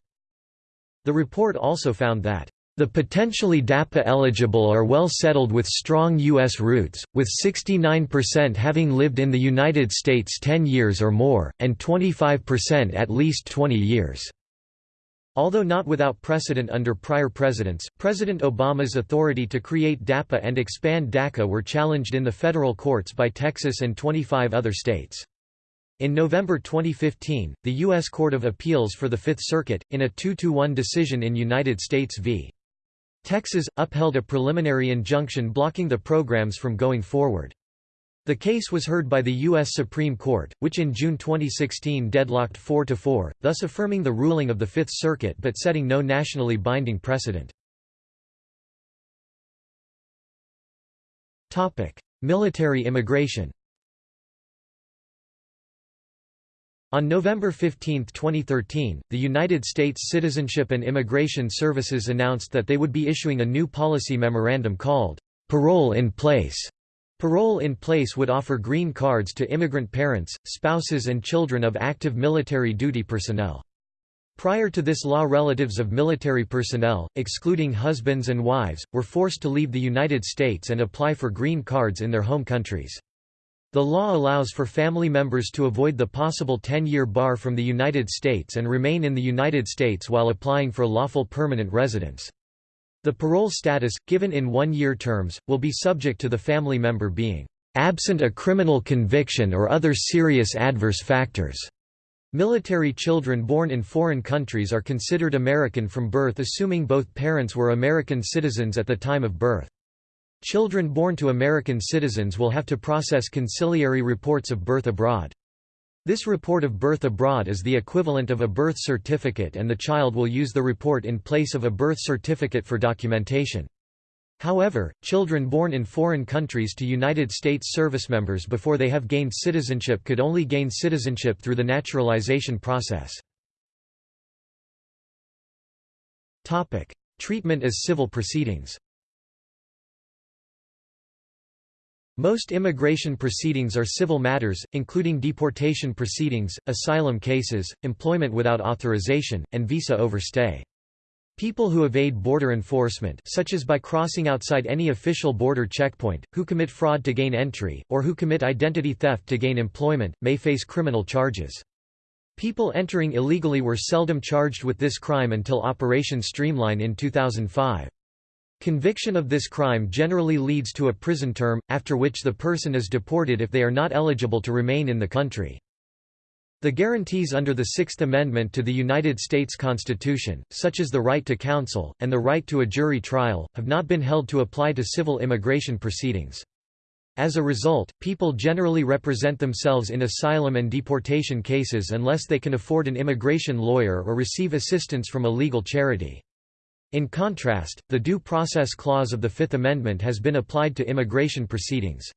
The report also found that the potentially DAPA-eligible are well settled with strong U.S. roots, with 69% having lived in the United States 10 years or more, and 25% at least 20 years. Although not without precedent under prior presidents, President Obama's authority to create DAPA and expand DACA were challenged in the federal courts by Texas and 25 other states. In November 2015, the U.S. Court of Appeals for the Fifth Circuit, in a 2–1 decision in United States v. Texas, upheld a preliminary injunction blocking the programs from going forward. The case was heard by the U.S. Supreme Court, which in June 2016 deadlocked 4–4, thus affirming the ruling of the Fifth Circuit but setting no nationally binding precedent. Military immigration On November 15, 2013, the United States Citizenship and Immigration Services announced that they would be issuing a new policy memorandum called, "'Parole in Place' Parole in place would offer green cards to immigrant parents, spouses and children of active military duty personnel. Prior to this law relatives of military personnel, excluding husbands and wives, were forced to leave the United States and apply for green cards in their home countries. The law allows for family members to avoid the possible 10-year bar from the United States and remain in the United States while applying for lawful permanent residence. The parole status, given in one-year terms, will be subject to the family member being absent a criminal conviction or other serious adverse factors. Military children born in foreign countries are considered American from birth assuming both parents were American citizens at the time of birth. Children born to American citizens will have to process conciliary reports of birth abroad. This report of birth abroad is the equivalent of a birth certificate and the child will use the report in place of a birth certificate for documentation. However, children born in foreign countries to United States service members before they have gained citizenship could only gain citizenship through the naturalization process. Treatment as civil proceedings Most immigration proceedings are civil matters, including deportation proceedings, asylum cases, employment without authorization, and visa overstay. People who evade border enforcement such as by crossing outside any official border checkpoint, who commit fraud to gain entry, or who commit identity theft to gain employment, may face criminal charges. People entering illegally were seldom charged with this crime until Operation Streamline in 2005. Conviction of this crime generally leads to a prison term, after which the person is deported if they are not eligible to remain in the country. The guarantees under the Sixth Amendment to the United States Constitution, such as the right to counsel, and the right to a jury trial, have not been held to apply to civil immigration proceedings. As a result, people generally represent themselves in asylum and deportation cases unless they can afford an immigration lawyer or receive assistance from a legal charity. In contrast, the Due Process Clause of the Fifth Amendment has been applied to immigration proceedings.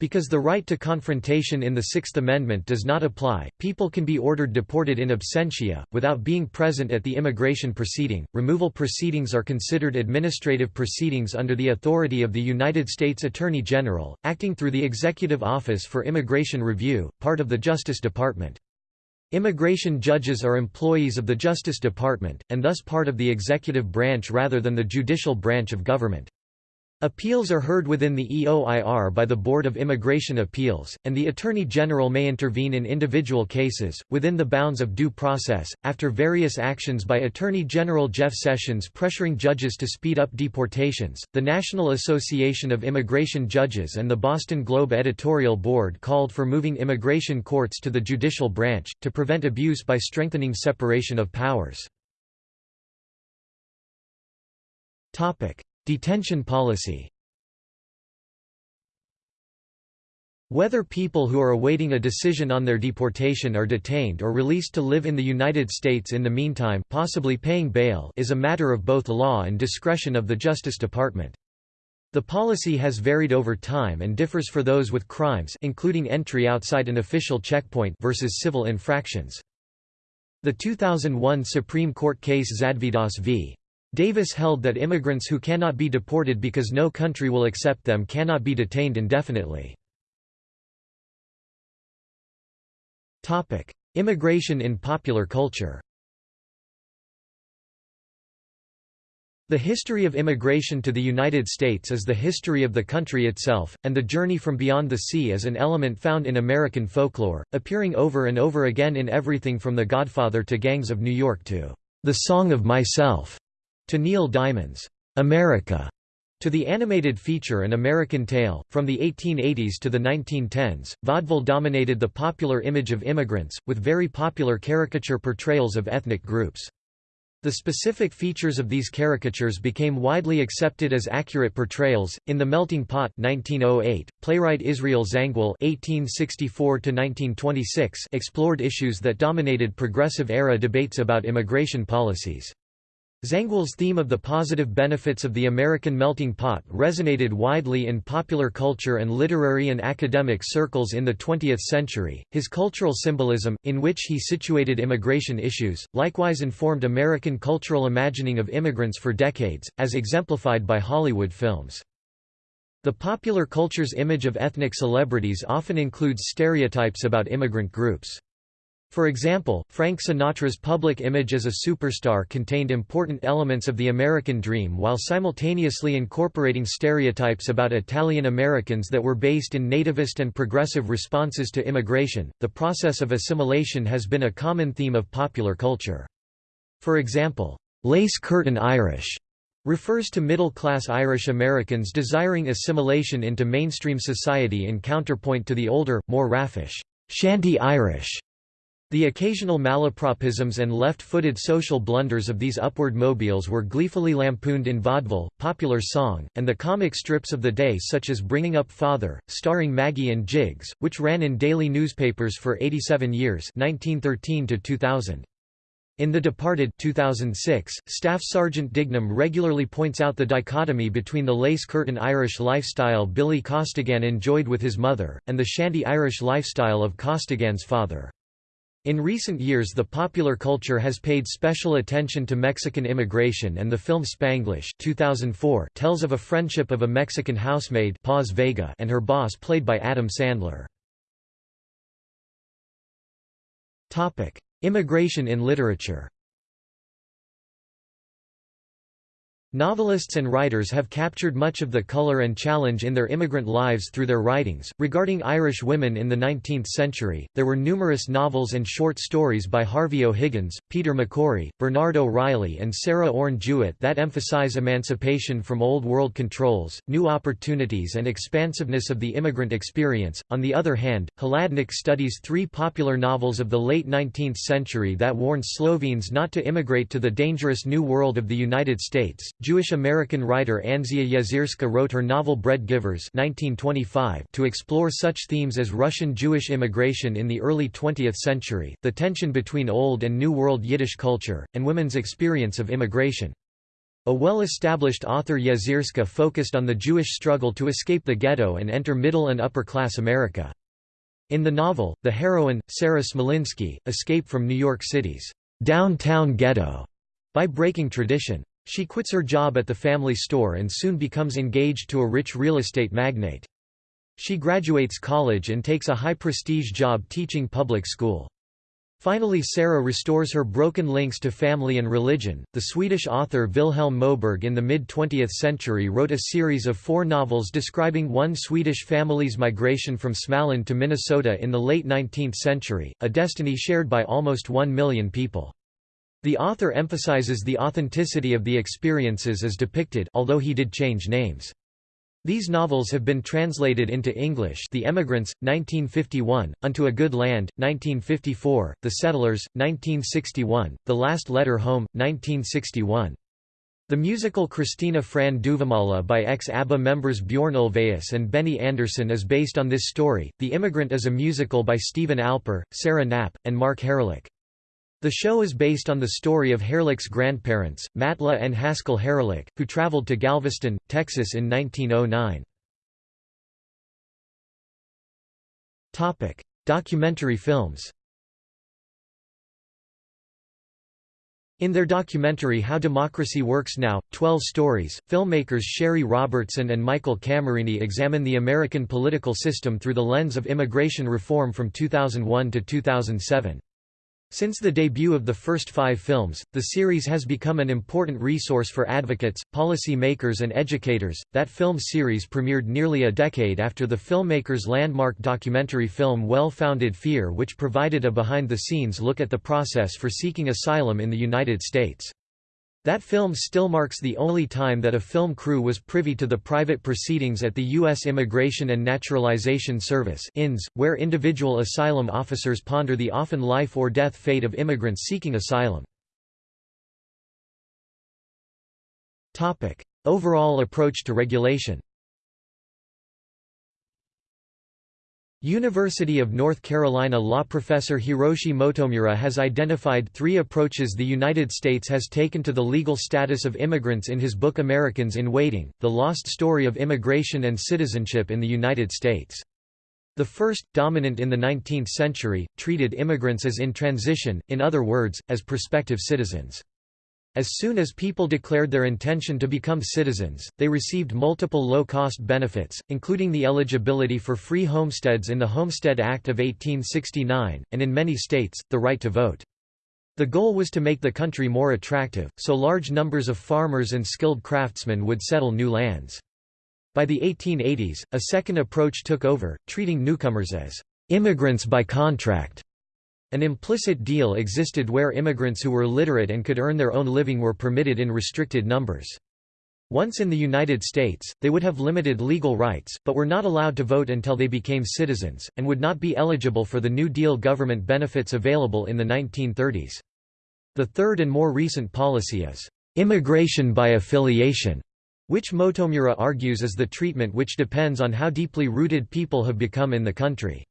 Because the right to confrontation in the Sixth Amendment does not apply, people can be ordered deported in absentia, without being present at the immigration proceeding. Removal proceedings are considered administrative proceedings under the authority of the United States Attorney General, acting through the Executive Office for Immigration Review, part of the Justice Department. Immigration judges are employees of the Justice Department, and thus part of the executive branch rather than the judicial branch of government. Appeals are heard within the EOIR by the Board of Immigration Appeals, and the Attorney General may intervene in individual cases, within the bounds of due process, after various actions by Attorney General Jeff Sessions pressuring judges to speed up deportations. The National Association of Immigration Judges and the Boston Globe editorial board called for moving immigration courts to the judicial branch, to prevent abuse by strengthening separation of powers. Detention policy Whether people who are awaiting a decision on their deportation are detained or released to live in the United States in the meantime possibly paying bail is a matter of both law and discretion of the Justice Department. The policy has varied over time and differs for those with crimes including entry outside an official checkpoint versus civil infractions. The 2001 Supreme Court case Zadvydas v. Davis held that immigrants who cannot be deported because no country will accept them cannot be detained indefinitely. Immigration in popular culture The history of immigration to the United States is the history of the country itself, and the journey from beyond the sea is an element found in American folklore, appearing over and over again in everything from The Godfather to Gangs of New York to The Song of Myself to Neil Diamond's America, to the animated feature An American Tail, From the 1880s to the 1910s, vaudeville dominated the popular image of immigrants, with very popular caricature portrayals of ethnic groups. The specific features of these caricatures became widely accepted as accurate portrayals. In The Melting Pot 1908, playwright Israel Zangwill (1864–1926) explored issues that dominated progressive-era debates about immigration policies. Zangwill's theme of the positive benefits of the American melting pot resonated widely in popular culture and literary and academic circles in the 20th century. His cultural symbolism, in which he situated immigration issues, likewise informed American cultural imagining of immigrants for decades, as exemplified by Hollywood films. The popular culture's image of ethnic celebrities often includes stereotypes about immigrant groups. For example, Frank Sinatra's public image as a superstar contained important elements of the American dream while simultaneously incorporating stereotypes about Italian Americans that were based in nativist and progressive responses to immigration. The process of assimilation has been a common theme of popular culture. For example, lace curtain Irish refers to middle-class Irish Americans desiring assimilation into mainstream society in counterpoint to the older, more raffish, shanty Irish the occasional malapropisms and left-footed social blunders of these upward mobiles were gleefully lampooned in vaudeville, popular song, and the comic strips of the day such as Bringing Up Father, starring Maggie and Jiggs, which ran in daily newspapers for 87 years 1913 -2000. In The Departed 2006, Staff Sergeant Dignam regularly points out the dichotomy between the lace-curtain Irish lifestyle Billy Costigan enjoyed with his mother, and the shanty Irish lifestyle of Costigan's father. In recent years the popular culture has paid special attention to Mexican immigration and the film Spanglish 2004 tells of a friendship of a Mexican housemaid Paz Vega and her boss played by Adam Sandler. Immigration in literature Novelists and writers have captured much of the color and challenge in their immigrant lives through their writings. Regarding Irish women in the 19th century, there were numerous novels and short stories by Harvey O'Higgins, Peter McCorry, Bernard O'Reilly, and Sarah Orne Jewett that emphasize emancipation from Old World controls, new opportunities, and expansiveness of the immigrant experience. On the other hand, Hladnik studies three popular novels of the late 19th century that warned Slovenes not to immigrate to the dangerous New World of the United States. Jewish-American writer Anzia Yezierska wrote her novel Bread Givers 1925 to explore such themes as Russian Jewish immigration in the early 20th century, the tension between Old and New World Yiddish culture, and women's experience of immigration. A well-established author Yezierska focused on the Jewish struggle to escape the ghetto and enter middle and upper-class America. In the novel, the heroine, Sarah Smolinski, escape from New York City's downtown ghetto by breaking tradition. She quits her job at the family store and soon becomes engaged to a rich real estate magnate. She graduates college and takes a high-prestige job teaching public school. Finally Sarah restores her broken links to family and religion. The Swedish author Vilhelm Moberg in the mid-20th century wrote a series of four novels describing one Swedish family's migration from Småland to Minnesota in the late 19th century, a destiny shared by almost one million people. The author emphasizes the authenticity of the experiences as depicted although he did change names. These novels have been translated into English The Emigrants, 1951, Unto a Good Land, 1954, The Settlers, 1961, The Last Letter Home, 1961. The musical Kristina från Duvemåla by ex-ABBA members Björn Ulvaeus and Benny Andersson is based on this story. The Immigrant is a musical by Steven Alper, Sarah Knapp, and Mark Harelik. The show is based on the story of Harelik's grandparents, Matla and Haskell Harelik, who traveled to Galveston, Texas in 1909. Topic: Documentary films. In their documentary How Democracy Works Now, 12 Stories, filmmakers Shari Robertson and Michael Camerini examine the American political system through the lens of immigration reform from 2001 to 2007. Since the debut of the first five films, the series has become an important resource for advocates, policy makers and educators. That film series premiered nearly a decade after the filmmaker's landmark documentary film Well-Founded Fear which provided a behind-the-scenes look at the process for seeking asylum in the United States. That film still marks the only time that a film crew was privy to the private proceedings at the U.S. Immigration and Naturalization Service where individual asylum officers ponder the often life-or-death fate of immigrants seeking asylum. Overall approach to regulation University of North Carolina law professor Hiroshi Motomura has identified three approaches the United States has taken to the legal status of immigrants in his book Americans in Waiting, The Lost Story of Immigration and Citizenship in the United States. The first, dominant in the 19th century, treated immigrants as in transition, in other words, as prospective citizens. As soon as people declared their intention to become citizens, they received multiple low-cost benefits, including the eligibility for free homesteads in the Homestead Act of 1869, and in many states, the right to vote. The goal was to make the country more attractive, so large numbers of farmers and skilled craftsmen would settle new lands. By the 1880s, a second approach took over, treating newcomers as immigrants by contract. An implicit deal existed where immigrants who were literate and could earn their own living were permitted in restricted numbers. Once in the United States, they would have limited legal rights, but were not allowed to vote until they became citizens, and would not be eligible for the New Deal government benefits available in the 1930s. The third and more recent policy is, "...immigration by affiliation", which Motomura argues is the treatment which depends on how deeply rooted people have become in the country.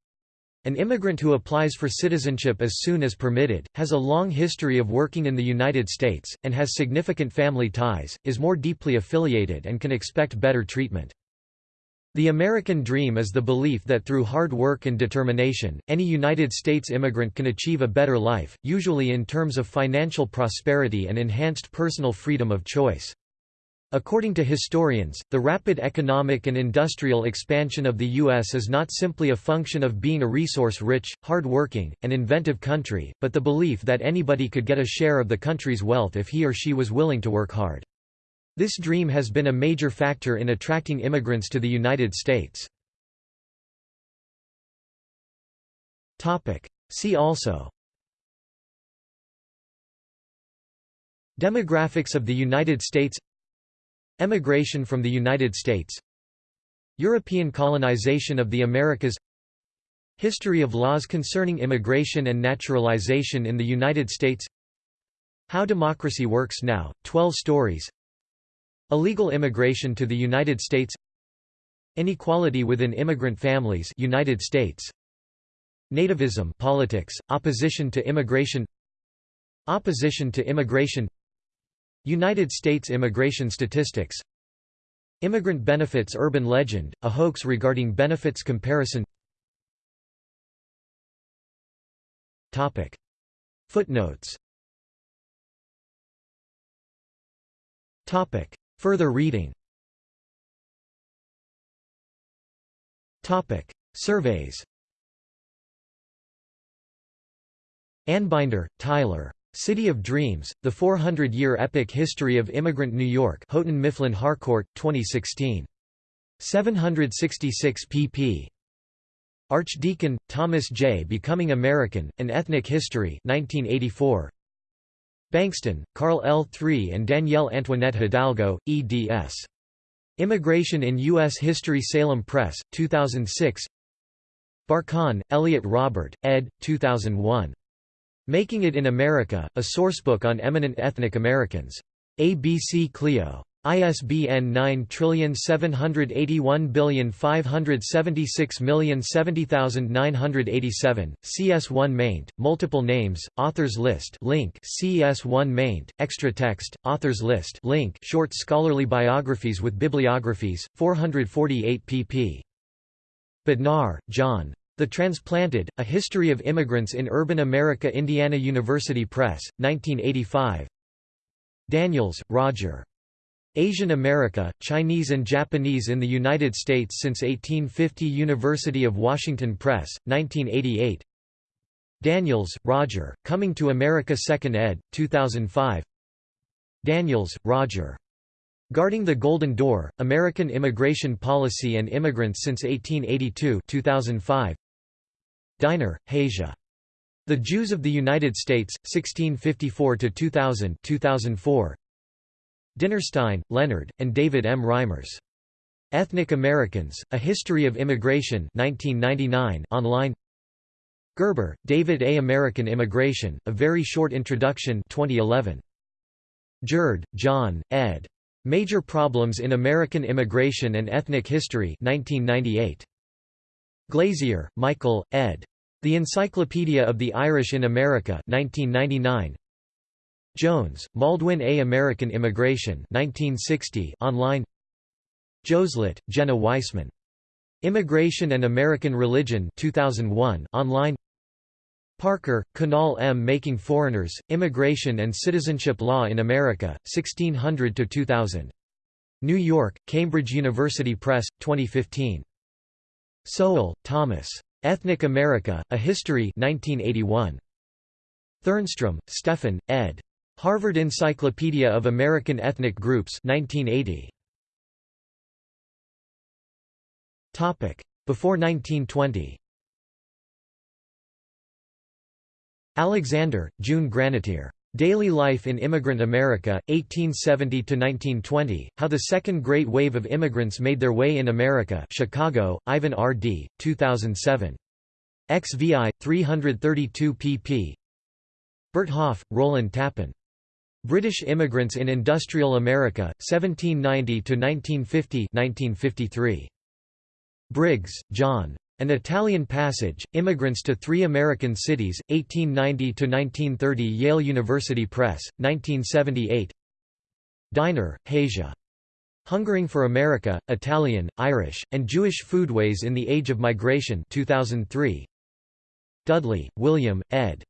An immigrant who applies for citizenship as soon as permitted, has a long history of working in the United States, and has significant family ties, is more deeply affiliated and can expect better treatment. The American dream is the belief that through hard work and determination, any United States immigrant can achieve a better life, usually in terms of financial prosperity and enhanced personal freedom of choice. According to historians, the rapid economic and industrial expansion of the U.S. is not simply a function of being a resource-rich, hard-working, and inventive country, but the belief that anybody could get a share of the country's wealth if he or she was willing to work hard. This dream has been a major factor in attracting immigrants to the United States. See also Demographics of the United States Emigration from the United States. European colonization of the Americas. History of laws concerning immigration and naturalization in the United States. How Democracy Works Now, 12 stories. Illegal immigration to the United States. Inequality within immigrant families United States. Nativism politics, opposition to immigration. Opposition to immigration United States immigration statistics Immigrant benefits urban legend, a hoax regarding benefits comparison Topic. Footnotes Topic. Further reading Topic. Surveys Anbinder, Tyler. City of Dreams, The 400-Year Epic History of Immigrant New York Houghton Mifflin Harcourt, 2016. 766 pp. Archdeacon, Thomas J. Becoming American, An Ethnic History 1984. Bankston, Carl L. III and Danielle Antoinette Hidalgo, eds. Immigration in U.S. History Salem Press, 2006 Barkan, Elliot Robert, ed. 2001. Making It in America, a sourcebook on eminent ethnic Americans. ABC Clio. ISBN 9781576070987, CS1 maint, multiple names, authors list link CS1 maint, extra text, authors list link short scholarly biographies with bibliographies, 448 pp. Bodnar, John. The Transplanted, A History of Immigrants in Urban America Indiana University Press, 1985 Daniels, Roger. Asian America, Chinese and Japanese in the United States since 1850 University of Washington Press, 1988 Daniels, Roger, Coming to America 2nd ed., 2005 Daniels, Roger. Guarding the Golden Door, American Immigration Policy and Immigrants since 1882 2005. Diner, Hasia. The Jews of the United States, 1654–2000 2004. Dinnerstein, Leonard, and David M. Reimers. Ethnic Americans, A History of Immigration 1999 online Gerber, David A. American Immigration, A Very Short Introduction 2011. Gjerde, John, ed. Major Problems in American Immigration and Ethnic History 1998. Glazier, Michael, ed. The Encyclopedia of the Irish in America 1999. Jones, Maldwyn A. American Immigration 1960 online Joselit, Jenna Weissman. Immigration and American Religion 2001 online Parker, Kunal M. Making Foreigners, Immigration and Citizenship Law in America, 1600–2000. New York, Cambridge University Press, 2015. Sowell, Thomas. Ethnic America, A History 1981. Thernstrom, Stephan, ed. Harvard Encyclopedia of American Ethnic Groups 1980. Before 1920 Alexander, June Granatir. Daily Life in Immigrant America, 1870–1920, How the Second Great Wave of Immigrants Made Their Way in America Chicago, Ivan R. D., 2007. XVI, 332 pp. Berthoff, Rowland Tappan. British Immigrants in Industrial America, 1790–1950 Briggs, John. An Italian Passage, Immigrants to Three American Cities, 1890–1930 Yale University Press, 1978 Diner, Hasia. Hungering for America, Italian, Irish, and Jewish Foodways in the Age of Migration 2003. Dudley, William, ed.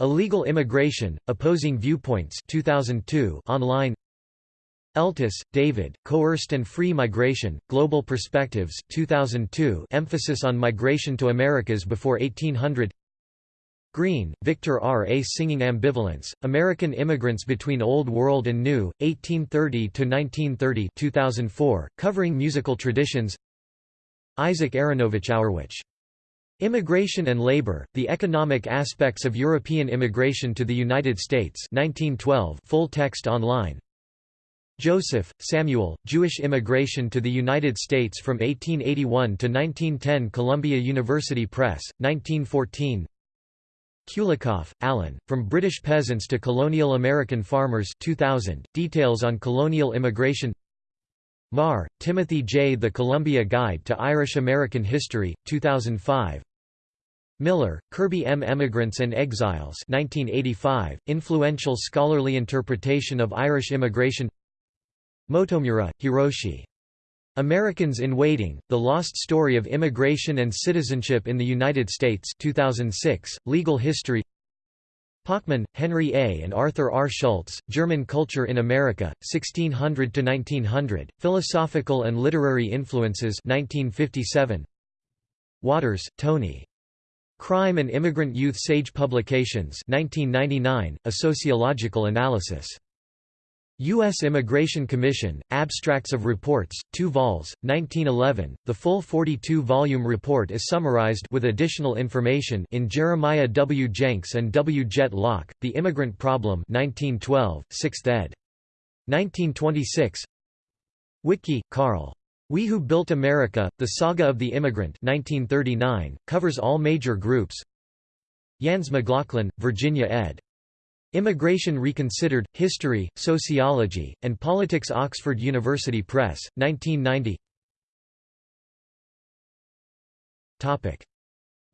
Illegal Immigration, Opposing Viewpoints 2002 online Eltis, David, Coerced and Free Migration, Global Perspectives 2002 emphasis on migration to Americas before 1800 Green, Victor R. A Singing Ambivalence, American Immigrants Between Old World and New, 1830–1930 2004, covering musical traditions Isaac Aronovich Hourwich. Immigration and Labor, The Economic Aspects of European Immigration to the United States 1912 full text online Joseph, Samuel, Jewish Immigration to the United States from 1881 to 1910 Columbia University Press, 1914 Kulikoff, Alan, From British Peasants to Colonial American Farmers 2000, details on colonial immigration. Meagher, Timothy J. The Columbia Guide to Irish-American History, 2005 Miller, Kirby M. Emigrants and Exiles 1985, influential scholarly interpretation of Irish immigration Motomura, Hiroshi. Americans in Waiting, The Lost Story of Immigration and Citizenship in the United States 2006, Legal History Pochmann, Henry A. and Arthur R. Schultz, German Culture in America, 1600–1900, Philosophical and Literary Influences 1957. Waters, Tony. Crime and Immigrant Youth Sage Publications 1999, A Sociological Analysis. U.S. Immigration Commission, Abstracts of Reports, 2 vols, 1911. The full 42-volume report is summarized with additional information in Jeremiah W. Jenks and W. Jett Lauck, The Immigrant Problem 1912, 6th ed. 1926 Wittke, Carl. We Who Built America, The Saga of the Immigrant 1939, covers all major groups Yans-McLaughlin, Virginia ed. Immigration Reconsidered, History, Sociology, and Politics Oxford University Press, 1990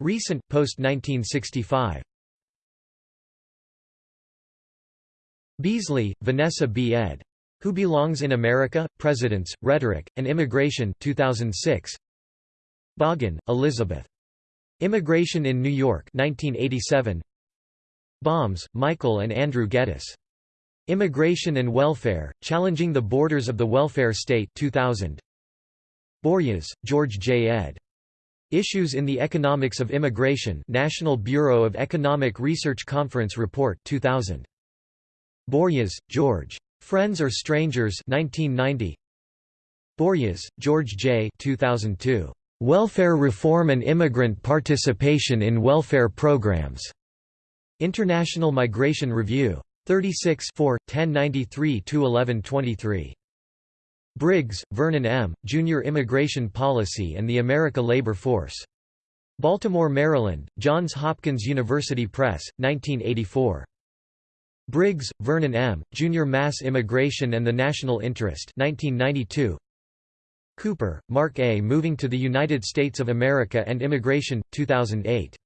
Recent, post-1965 Beasley, Vanessa B. ed. Who Belongs in America? Presidents, Rhetoric, and Immigration 2006. Bogen, Elizabeth. Immigration in New York 1987. Bommes, Michael and Andrew Geddes. Immigration and Welfare, Challenging the Borders of the Welfare State 2000. Borjas, George J. ed. Issues in the Economics of Immigration National Bureau of Economic Research Conference Report 2000. Borjas, George. Friends or Strangers 1990. Borjas, George J. 2002. Welfare Reform and Immigrant Participation in Welfare Programs. International Migration Review. 36 1093–1123. Briggs, Vernon M., Junior Immigration Policy and the America Labor Force. Baltimore, Maryland, Johns Hopkins University Press, 1984. Briggs, Vernon M., Junior Mass Immigration and the National Interest 1992. Cooper, Mark A. Moving to the United States of America and Immigration, 2008.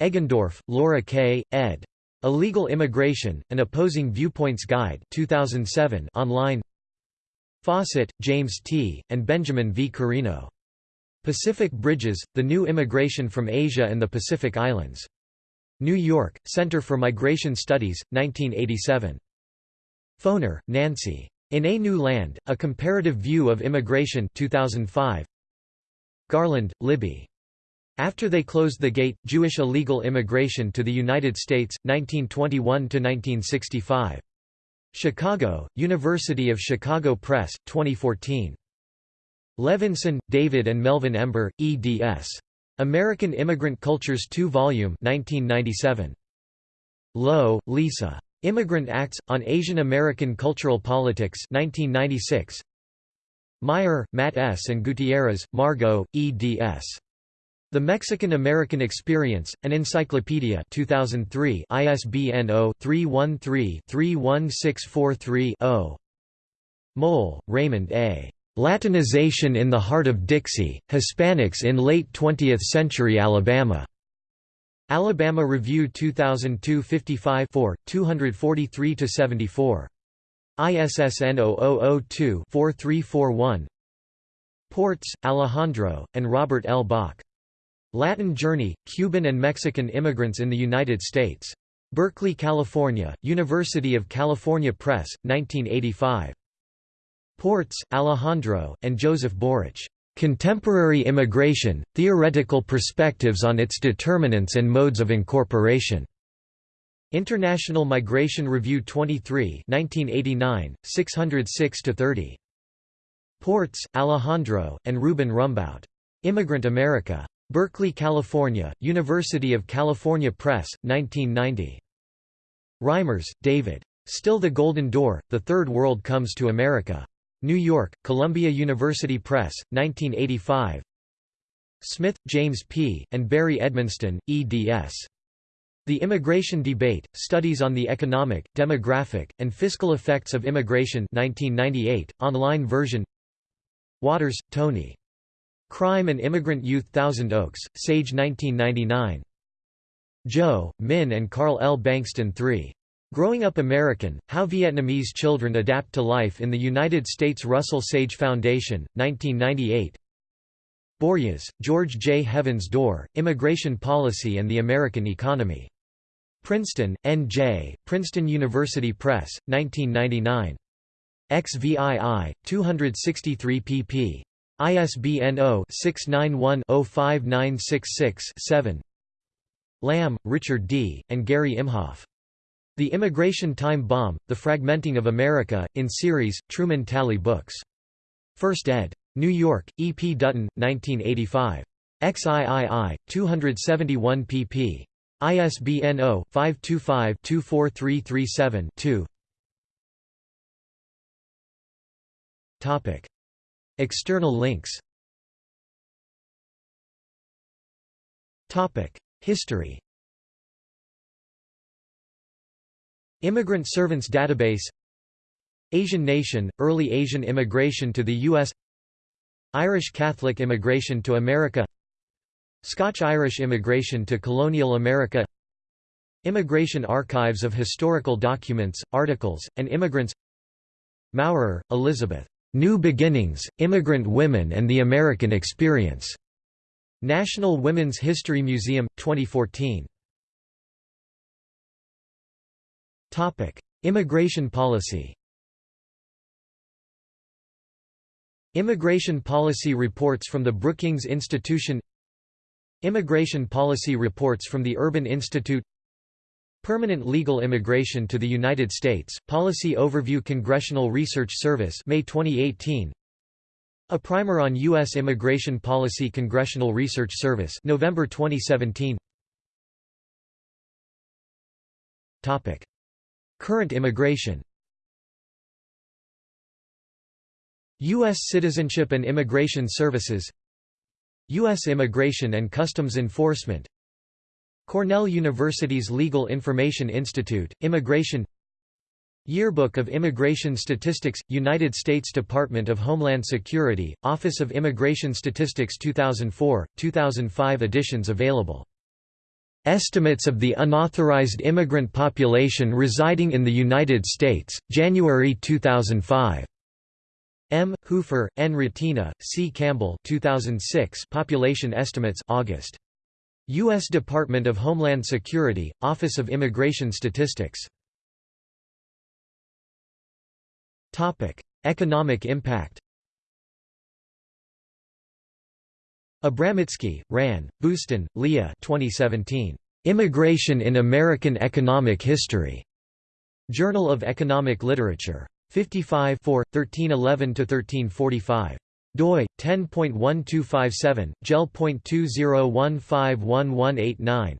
Egendorf, Laura K., ed. Illegal Immigration, An Opposing Viewpoints Guide 2007 online Fawcett, James T., and Benjamin V. Carino. Pacific Bridges, The New Immigration from Asia and the Pacific Islands. New York, Center for Migration Studies, 1987. Foner, Nancy. In a New Land, A Comparative View of Immigration 2005. Garland, Libby. After they closed the gate, Jewish illegal immigration to the United States, 1921–1965. Chicago, University of Chicago Press, 2014. Levinson, David and Melvin Ember, eds. American Immigrant Cultures 2 volume 1997. Lowe, Lisa. Immigrant Acts, on Asian American Cultural Politics 1996. Meyer, Matt S. and Gutierrez, Margot, eds. The Mexican-American Experience, an Encyclopedia 2003 ISBN 0-313-31643-0 Mohl, Raymond A. Latinization in the Heart of Dixie, Hispanics in Late 20th-Century Alabama. Alabama Review 2002 55 243–74. ISSN 0002-4341 Portes, Alejandro, and Robert L. Bach. Latin Journey, Cuban and Mexican Immigrants in the United States. Berkeley, California, University of California Press, 1985. Portes, Alejandro, and Joseph Borich. Contemporary Immigration, Theoretical Perspectives on its Determinants and Modes of Incorporation. International Migration Review 23 1989, 606–30. Portes, Alejandro, and Ruben Rumbaut. Immigrant America. Berkeley, California, University of California Press, 1990. Reimers, David. Still the Golden Door, The Third World Comes to America. New York, Columbia University Press, 1985 Smith, James P., and Barry Edmonston, eds. The Immigration Debate, Studies on the Economic, Demographic, and Fiscal Effects of Immigration 1998, online version Waters, Tony. Crime and Immigrant Youth Thousand Oaks, Sage 1999. Joe, Min and Carl L. Bankston III. Growing Up American, How Vietnamese Children Adapt to Life in the United States Russell Sage Foundation, 1998 Borjas, George J. Heavens Door, Immigration Policy and the American Economy. Princeton, N.J., Princeton University Press, 1999. XVII, 263 pp. ISBN 0-691-05966-7 Lamm, Richard D., and Gary Imhoff. The Immigration Time Bomb, The Fragmenting of America, in series, Truman Talley Books. First ed. New York, E. P. Dutton, 1985. XIII, 271 pp. ISBN 0-525-24337-2 External links. History. Immigrant Servants Database. Asian nation, early Asian immigration to the U.S. Irish Catholic immigration to America. Scotch-Irish immigration to colonial America. Immigration archives of historical documents, articles, and immigrants. Maurer, Elizabeth. New Beginnings, Immigrant Women and the American Experience. National Women's History Museum, 2014. Topic: Immigration policy Immigration policy reports from the Brookings Institution Immigration policy reports from the Urban Institute Permanent legal immigration to the United States, Policy Overview Congressional Research Service May 2018 A Primer on U.S. Immigration Policy Congressional Research Service November 2017 Topic Current immigration U.S. Citizenship and Immigration Services U.S. Immigration and Customs Enforcement Cornell University's Legal Information Institute, Immigration Yearbook of Immigration Statistics, United States Department of Homeland Security, Office of Immigration Statistics 2004, 2005 editions available Estimates of the unauthorized immigrant population residing in the United States, January 2005. M. Hoefer, N. Rytina, C. Campbell 2006 Population Estimates August. U.S. Department of Homeland Security, Office of Immigration Statistics Economic impact Abramitzky, Ran, Boustan, Leah 2017. Immigration in American Economic History. Journal of Economic Literature. 55 1311–1345 doi 10.1257 gel.20151189